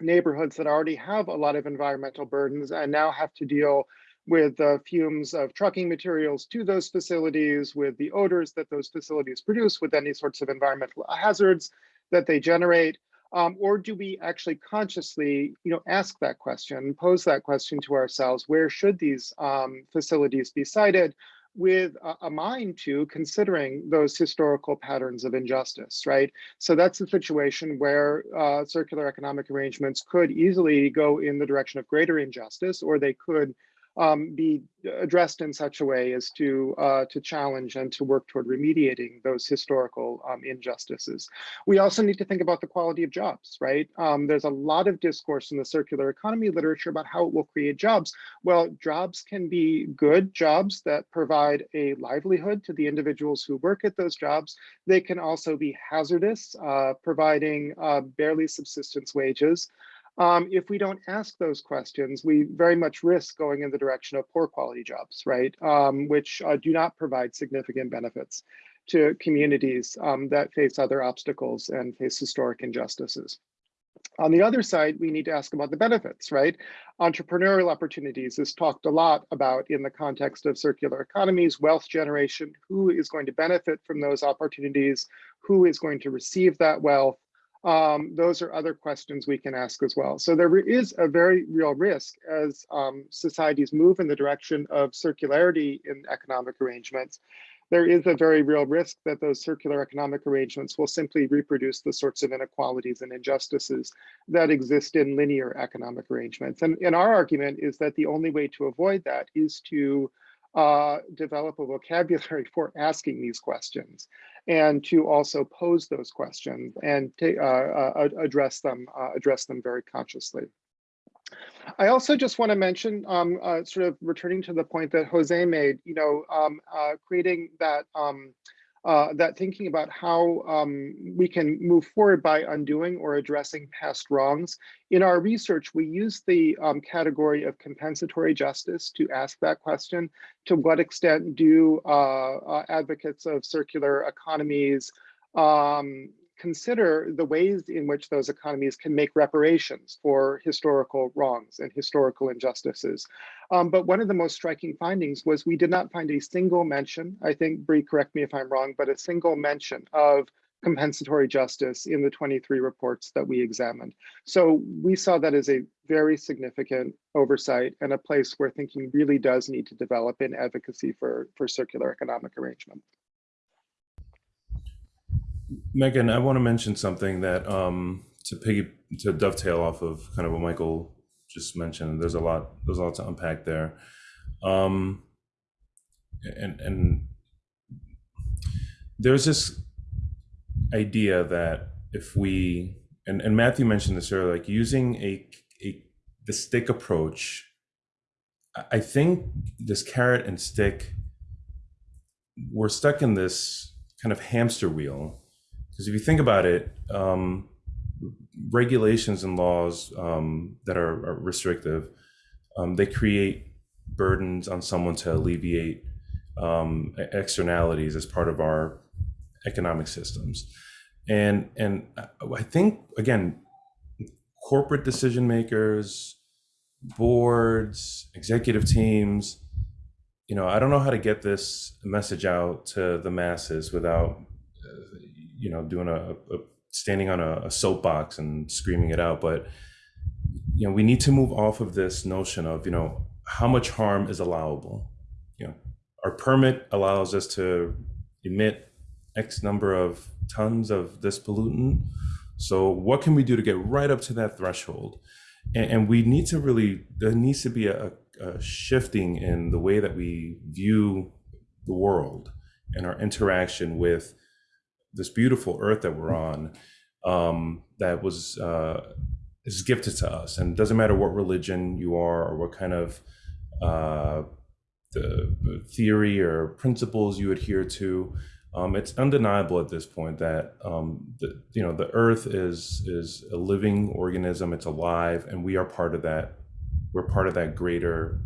neighborhoods that already have a lot of environmental burdens and now have to deal with the fumes of trucking materials to those facilities, with the odors that those facilities produce, with any sorts of environmental hazards that they generate? Um, or do we actually consciously, you know, ask that question, pose that question to ourselves, where should these um, facilities be sited with a, a, mind to considering those historical patterns of injustice, right? So that's a situation where uh, circular economic arrangements could easily go in the direction of greater injustice, or they could um, be addressed in such a way as to uh, to challenge and to work toward remediating those historical um, injustices. We also need to think about the quality of jobs, right? Um, there's a lot of discourse in the circular economy literature about how it will create jobs. Well, jobs can be good jobs that provide a livelihood to the individuals who work at those jobs. They can also be hazardous, uh, providing uh, barely subsistence wages. Um, if we don't ask those questions, we very much risk going in the direction of poor quality jobs, right? Um, which uh, do not provide significant benefits to communities um, that face other obstacles and face historic injustices. On the other side, we need to ask about the benefits, right? Entrepreneurial opportunities is talked a lot about in the context of circular economies, wealth generation, who is going to benefit from those opportunities, who is going to receive that wealth, um, those are other questions we can ask as well. So there is a very real risk as um, societies move in the direction of circularity in economic arrangements. There is a very real risk that those circular economic arrangements will simply reproduce the sorts of inequalities and injustices that exist in linear economic arrangements. And, and our argument is that the only way to avoid that is to uh, develop a vocabulary for asking these questions and to also pose those questions and uh, uh, address them uh, address them very consciously. I also just want to mention, um, uh, sort of returning to the point that Jose made, you know, um, uh, creating that um, uh, that thinking about how um, we can move forward by undoing or addressing past wrongs. In our research, we use the um, category of compensatory justice to ask that question. To what extent do uh, uh, advocates of circular economies um, consider the ways in which those economies can make reparations for historical wrongs and historical injustices. Um, but one of the most striking findings was we did not find a single mention, I think, Bree, correct me if I'm wrong, but a single mention of compensatory justice in the 23 reports that we examined. So we saw that as a very significant oversight and a place where thinking really does need to develop in advocacy for, for circular economic arrangement. Megan, I want to mention something that um, to piggy to dovetail off of kind of what Michael just mentioned. There's a lot. There's a lot to unpack there, um, and and there's this idea that if we and, and Matthew mentioned this earlier, like using a a the stick approach. I think this carrot and stick. We're stuck in this kind of hamster wheel Because if you think about it, um, regulations and laws um, that are, are restrictive, um, they create burdens on someone to alleviate um, externalities as part of our economic systems. And and I I think again, corporate decision makers, boards, executive teams, you know, I don't know how to get this message out to the masses without, uh, you know, doing a, a standing on a, a soapbox and screaming it out. But you know, we need to move off of this notion of you know how much harm is allowable. You know, our permit allows us to emit X number of tons of this pollutant. So what can we do to get right up to that threshold? And, and we need to really there needs to be a, a shifting in the way that we view the world and our interaction with this beautiful earth that we're on um, that was uh, is gifted to us. And it doesn't matter what religion you are or what kind of uh, the the theory or principles you adhere to um, it's undeniable at this point that um, the, you know the earth is is a living organism. It's alive and we are part of that we're part of that greater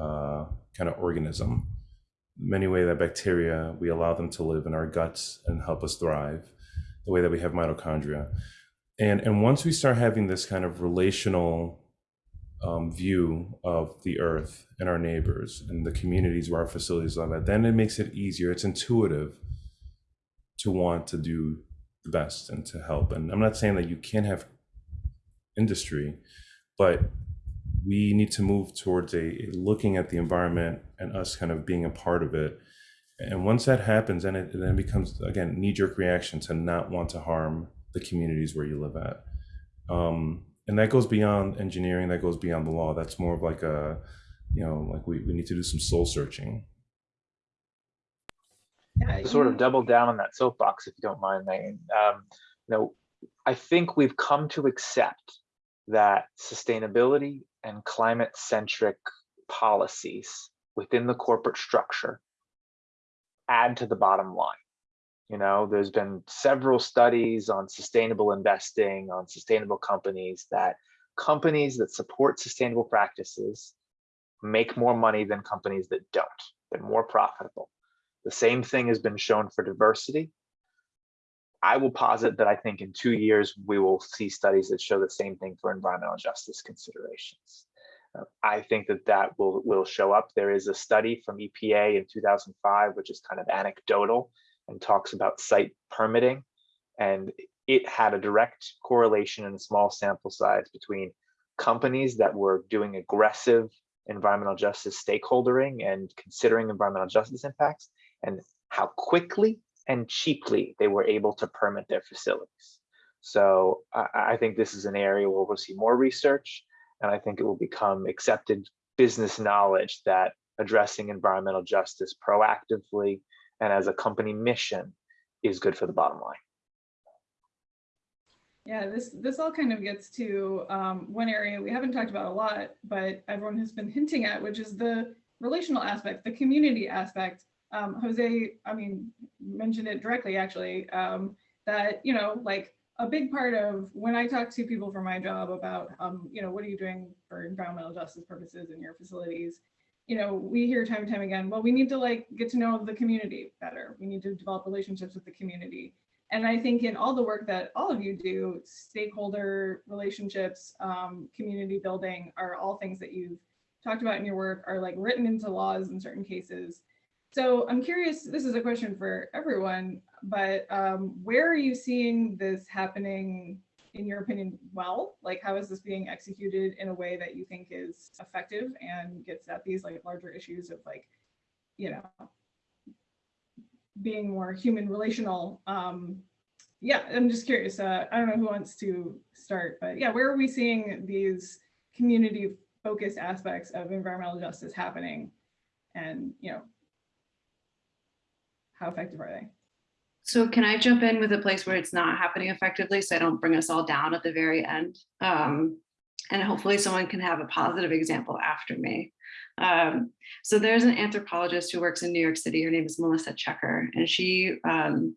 uh, kind of organism many way that bacteria we allow them to live in our guts and help us thrive the way that we have mitochondria. And and once we start having this kind of relational um, view of the earth and our neighbors and the communities where our facilities live at then it makes it easier it's intuitive to want to do the best and to help. And i'm not saying that you can't have industry but we need to move towards a, looking at the environment and us kind of being a part of it. And once that happens then it, then becomes again knee-jerk reaction to not want to harm the communities where you live at. Um, and that goes beyond engineering that goes beyond the law. That's more of like a you know like we, we need to do some soul searching. Yeah, sort of double down on that soapbox, if you don't mind, Megan. Um, you know, I think we've come to accept that sustainability and climate-centric policies within the corporate structure add to the bottom line. You know, there's been several studies on sustainable investing, on sustainable companies, that companies that support sustainable practices make more money than companies that don't. They're more profitable. The same thing has been shown for diversity. I will posit that I think in two years, we will see studies that show the same thing for environmental justice considerations. Uh, I think that that will, will show up. There is a study from EPA in 2005, which is kind of anecdotal and talks about site permitting. And it had a direct correlation in a small sample size between companies that were doing aggressive environmental justice stakeholdering and considering environmental justice impacts and how quickly and cheaply they were able to permit their facilities. So I, I think this is an area where we'll see more research, and I think it will become accepted business knowledge that addressing environmental justice proactively and as a company mission is good for the bottom line. Yeah, this this all kind of gets to um, one area we haven't talked about a lot, but everyone has been hinting at, which is the relational aspect, the community aspect. Um, Jose, I mean, mentioned it directly actually, um, that, you know, like a big part of when I talk to people for my job about, um, you know, what are you doing for environmental justice purposes in your facilities? You know, we hear time and time again, well, we need to like get to know the community better. We need to develop relationships with the community. And I think in all the work that all of you do, stakeholder relationships, um, community building are all things that you've talked about in your work are like written into laws in certain cases. So I'm curious, this is a question for everyone, but um, where are you seeing this happening, in your opinion, well? Like how is this being executed in a way that you think is effective and gets at these like larger issues of like, you know, being more human relational. Um, yeah, I'm just curious. Uh, I don't know who wants to start, but yeah, where are we seeing these community focused aspects of environmental justice happening? And, you know, how effective are they? So can I jump in with a place where it's not happening effectively so I don't bring us all down at the very end? Um, and hopefully someone can have a positive example after me. Um, so there's an anthropologist who works in New York City. Her name is Melissa Checker, and she um,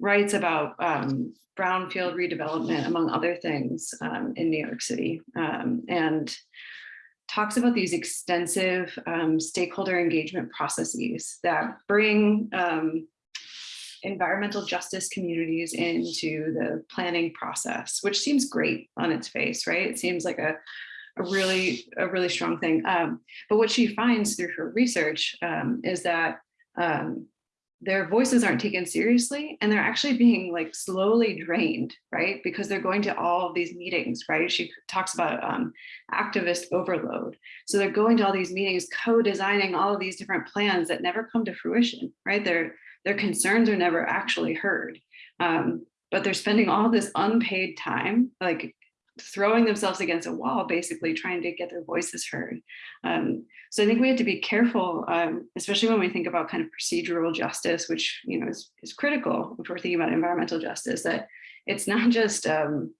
writes about um, brownfield redevelopment, among other things, um, in New York City, um, and talks about these extensive um, stakeholder engagement processes that bring um, environmental justice communities into the planning process, which seems great on its face, right? It seems like a, a really, a really strong thing. Um, but what she finds through her research um, is that um, their voices aren't taken seriously and they're actually being like slowly drained, right? Because they're going to all of these meetings, right? She talks about um, activist overload. So they're going to all these meetings, co-designing all of these different plans that never come to fruition, right? Their, their concerns are never actually heard. Um, but they're spending all this unpaid time, like throwing themselves against a wall, basically trying to get their voices heard. Um, so I think we have to be careful, um, especially when we think about kind of procedural justice, which you know is, is critical if we're thinking about environmental justice, that it's not just, um,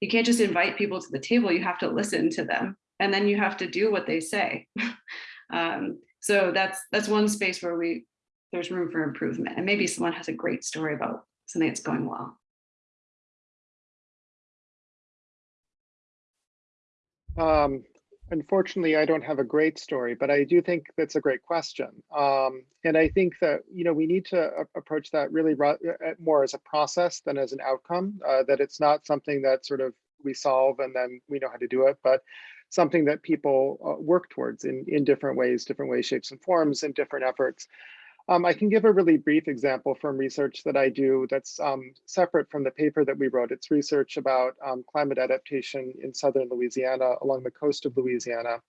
you can't just invite people to the table, you have to listen to them, and then you have to do what they say. Um, so that's that's one space where we there's room for improvement, and maybe someone has a great story about something that's going well. Um, unfortunately, I don't have a great story, but I do think that's a great question. Um, and I think that, you know, we need to approach that really uh, more as a process than as an outcome, uh, that it's not something that sort of we solve and then we know how to do it, but something that people uh, work towards in, in different ways, different ways, shapes and forms and different efforts. Um, I can give a really brief example from research that I do that's um, separate from the paper that we wrote. It's research about um, climate adaptation in southern Louisiana along the coast of Louisiana.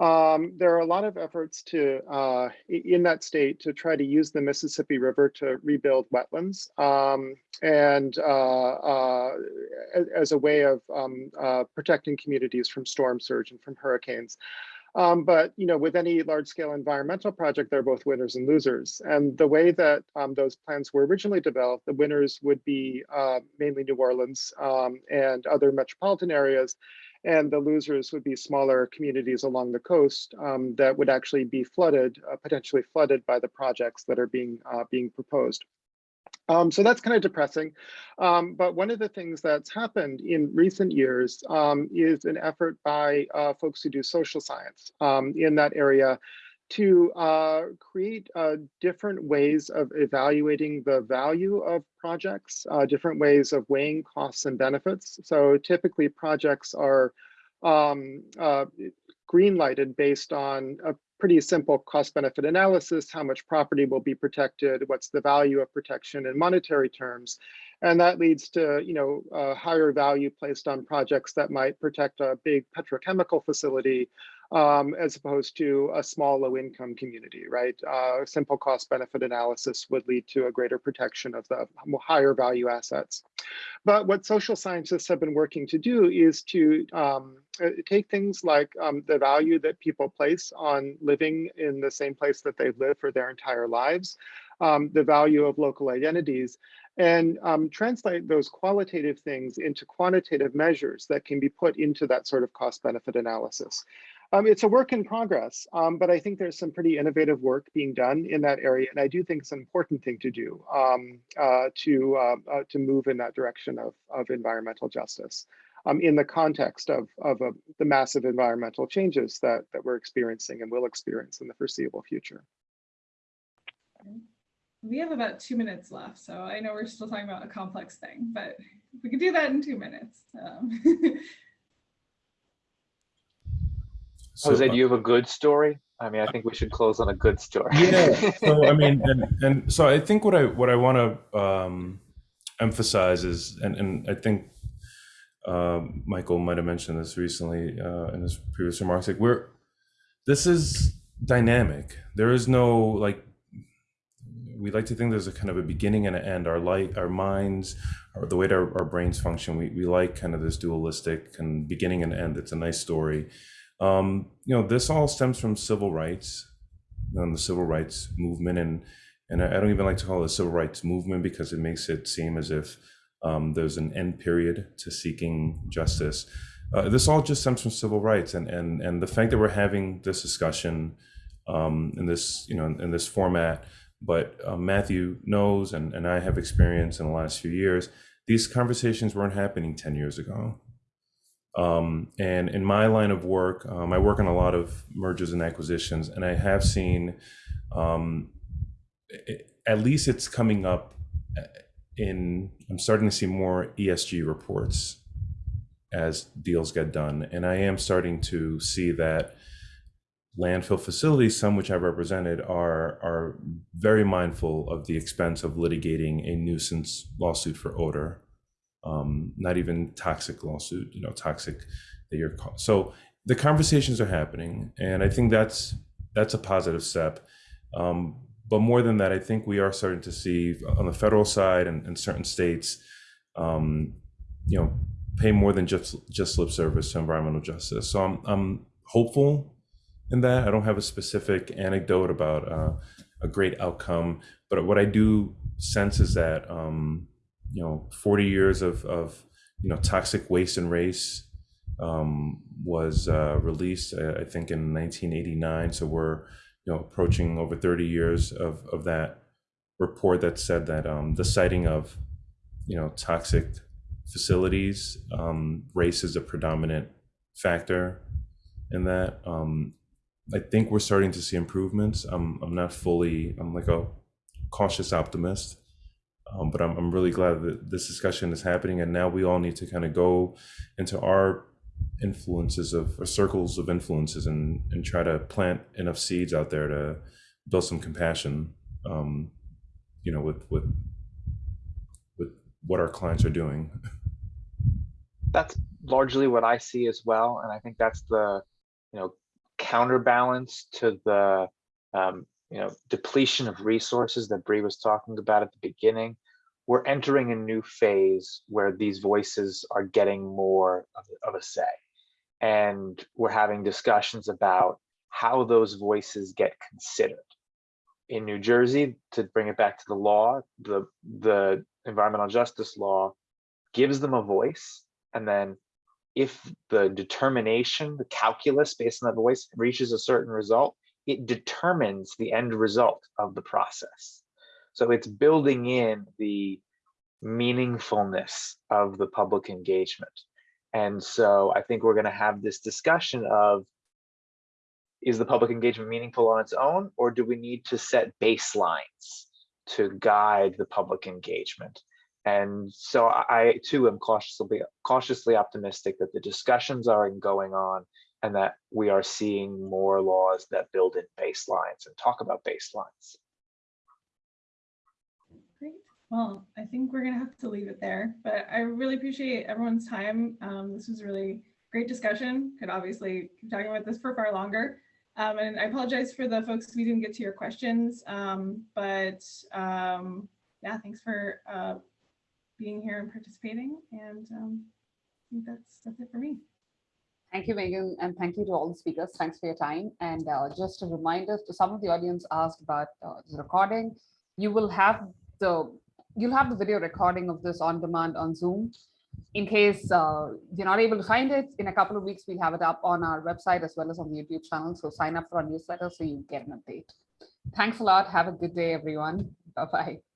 Um, there are a lot of efforts to uh, in that state to try to use the Mississippi River to rebuild wetlands um, and uh, uh, as a way of um, uh, protecting communities from storm surge and from hurricanes. Um, but you know, with any large-scale environmental project, there are both winners and losers. And the way that um, those plans were originally developed, the winners would be uh, mainly New Orleans um, and other metropolitan areas, and the losers would be smaller communities along the coast um, that would actually be flooded, uh, potentially flooded by the projects that are being uh, being proposed. Um, so that's kind of depressing. Um, but one of the things that's happened in recent years um, is an effort by uh, folks who do social science um, in that area to uh, create uh, different ways of evaluating the value of projects, uh, different ways of weighing costs and benefits. So typically projects are um, uh, green lighted based on a pretty simple cost benefit analysis, how much property will be protected, what's the value of protection in monetary terms. And that leads to, you know, a higher value placed on projects that might protect a big petrochemical facility um, as opposed to a small low income community, right? Uh, simple cost benefit analysis would lead to a greater protection of the higher value assets. But what social scientists have been working to do is to um, uh, take things like um, the value that people place on living in the same place that they've lived for their entire lives, um, the value of local identities, and um, translate those qualitative things into quantitative measures that can be put into that sort of cost benefit analysis. Um, it's a work in progress, um, but I think there's some pretty innovative work being done in that area, and I do think it's an important thing to do um, uh, to uh, uh, to move in that direction of, of environmental justice um, in the context of, of uh, the massive environmental changes that, that we're experiencing and will experience in the foreseeable future. We have about two minutes left, so I know we're still talking about a complex thing, but we could do that in two minutes. Um, So, Jose, do you have a good story? I mean, I think we should close on a good story. yeah. So I mean, and, and so I think what I what I want to um, emphasize is, and and I think uh, Michael might have mentioned this recently uh, in his previous remarks. Like we're this is dynamic. There is no like we like to think there's a kind of a beginning and an end. Our light, our minds, or the way that our, our brains function, we, we like kind of this dualistic and beginning and end. It's a nice story. Um, you know, this all stems from civil rights and the civil rights movement. And, and I don't even like to call it a civil rights movement because it makes it seem as if um, there's an end period to seeking justice. Uh, this all just stems from civil rights and, and, and the fact that we're having this discussion um, in this, you know, in this format but uh, Matthew knows, and, and I have experience in the last few years, these conversations weren't happening 10 years ago. Um, and in my line of work, um, I work on a lot of mergers and acquisitions, and I have seen, um, it- at least it's coming up uh, in, I'm starting to see more ESG reports as deals get done. And I am starting to see that landfill facilities, some which I represented, are are very mindful of the expense of litigating a nuisance lawsuit for odor, um, not even toxic lawsuit, you know, toxic that you're so the conversations are happening, and I think that's that's a positive step. Um, but more than that, I think we are starting to see on the federal side and, and certain states, um, you know, pay more than just just lip service to environmental justice. So I'm I'm hopeful in that. I don't have a specific anecdote about uh, a great outcome, but what I do sense is that um, you know, 40 years of of you know toxic waste and race um, was uh, released, uh, I think, in 1989. So we're you know approaching over 30 years of of that report that said that um, the siting of you know toxic facilities, um, race is a predominant factor in that. Um, I think we're starting to see improvements. I'm I'm not fully. I'm like a cautious optimist, um, but I'm I'm really glad that this discussion is happening, and now we all need to kind of go into our influences of or circles of influences and and try to plant enough seeds out there to build some compassion. Um, you know, with with with what our clients are doing. that's largely what I see as well, and I think that's the you know counterbalance to the um, you know depletion of resources that Bree was talking about at the beginning. We're entering a new phase where these voices are getting more of, of a say, and we're having discussions about how those voices get considered. In New Jersey, to bring it back to the law, the the environmental justice law gives them a voice and then if the determination, the calculus based on the voice reaches a certain result, it determines the end result of the process. So it's building in the meaningfulness of the public engagement. And so I think we're going to have this discussion of is the public engagement meaningful on its own, or do we need to set baselines to guide the public engagement? And so I too am cautiously cautiously optimistic that the discussions are going on and that we are seeing more laws that build in baselines and talk about baselines. Great. Well, I think we're gonna have to leave it there, but I really appreciate everyone's time. Um, this was a really great discussion. Could obviously keep talking about this for far longer. Um, and I apologize for the folks we didn't get to your questions, um, but um, yeah, thanks for uh, being here and participating. And um, I think that's that's it for me. Thank you, Megan, and thank you to all the speakers. Thanks for your time. And uh, just a reminder to some of the audience asked about uh, the recording. You will have the you'll have the video recording of this on demand on Zoom. In case uh, you're not able to find it, in a couple of weeks, we'll have it up on our website as well as on the YouTube channel. So sign up for our newsletter so you get an update. Thanks a lot. Have a good day, everyone. Bye-bye.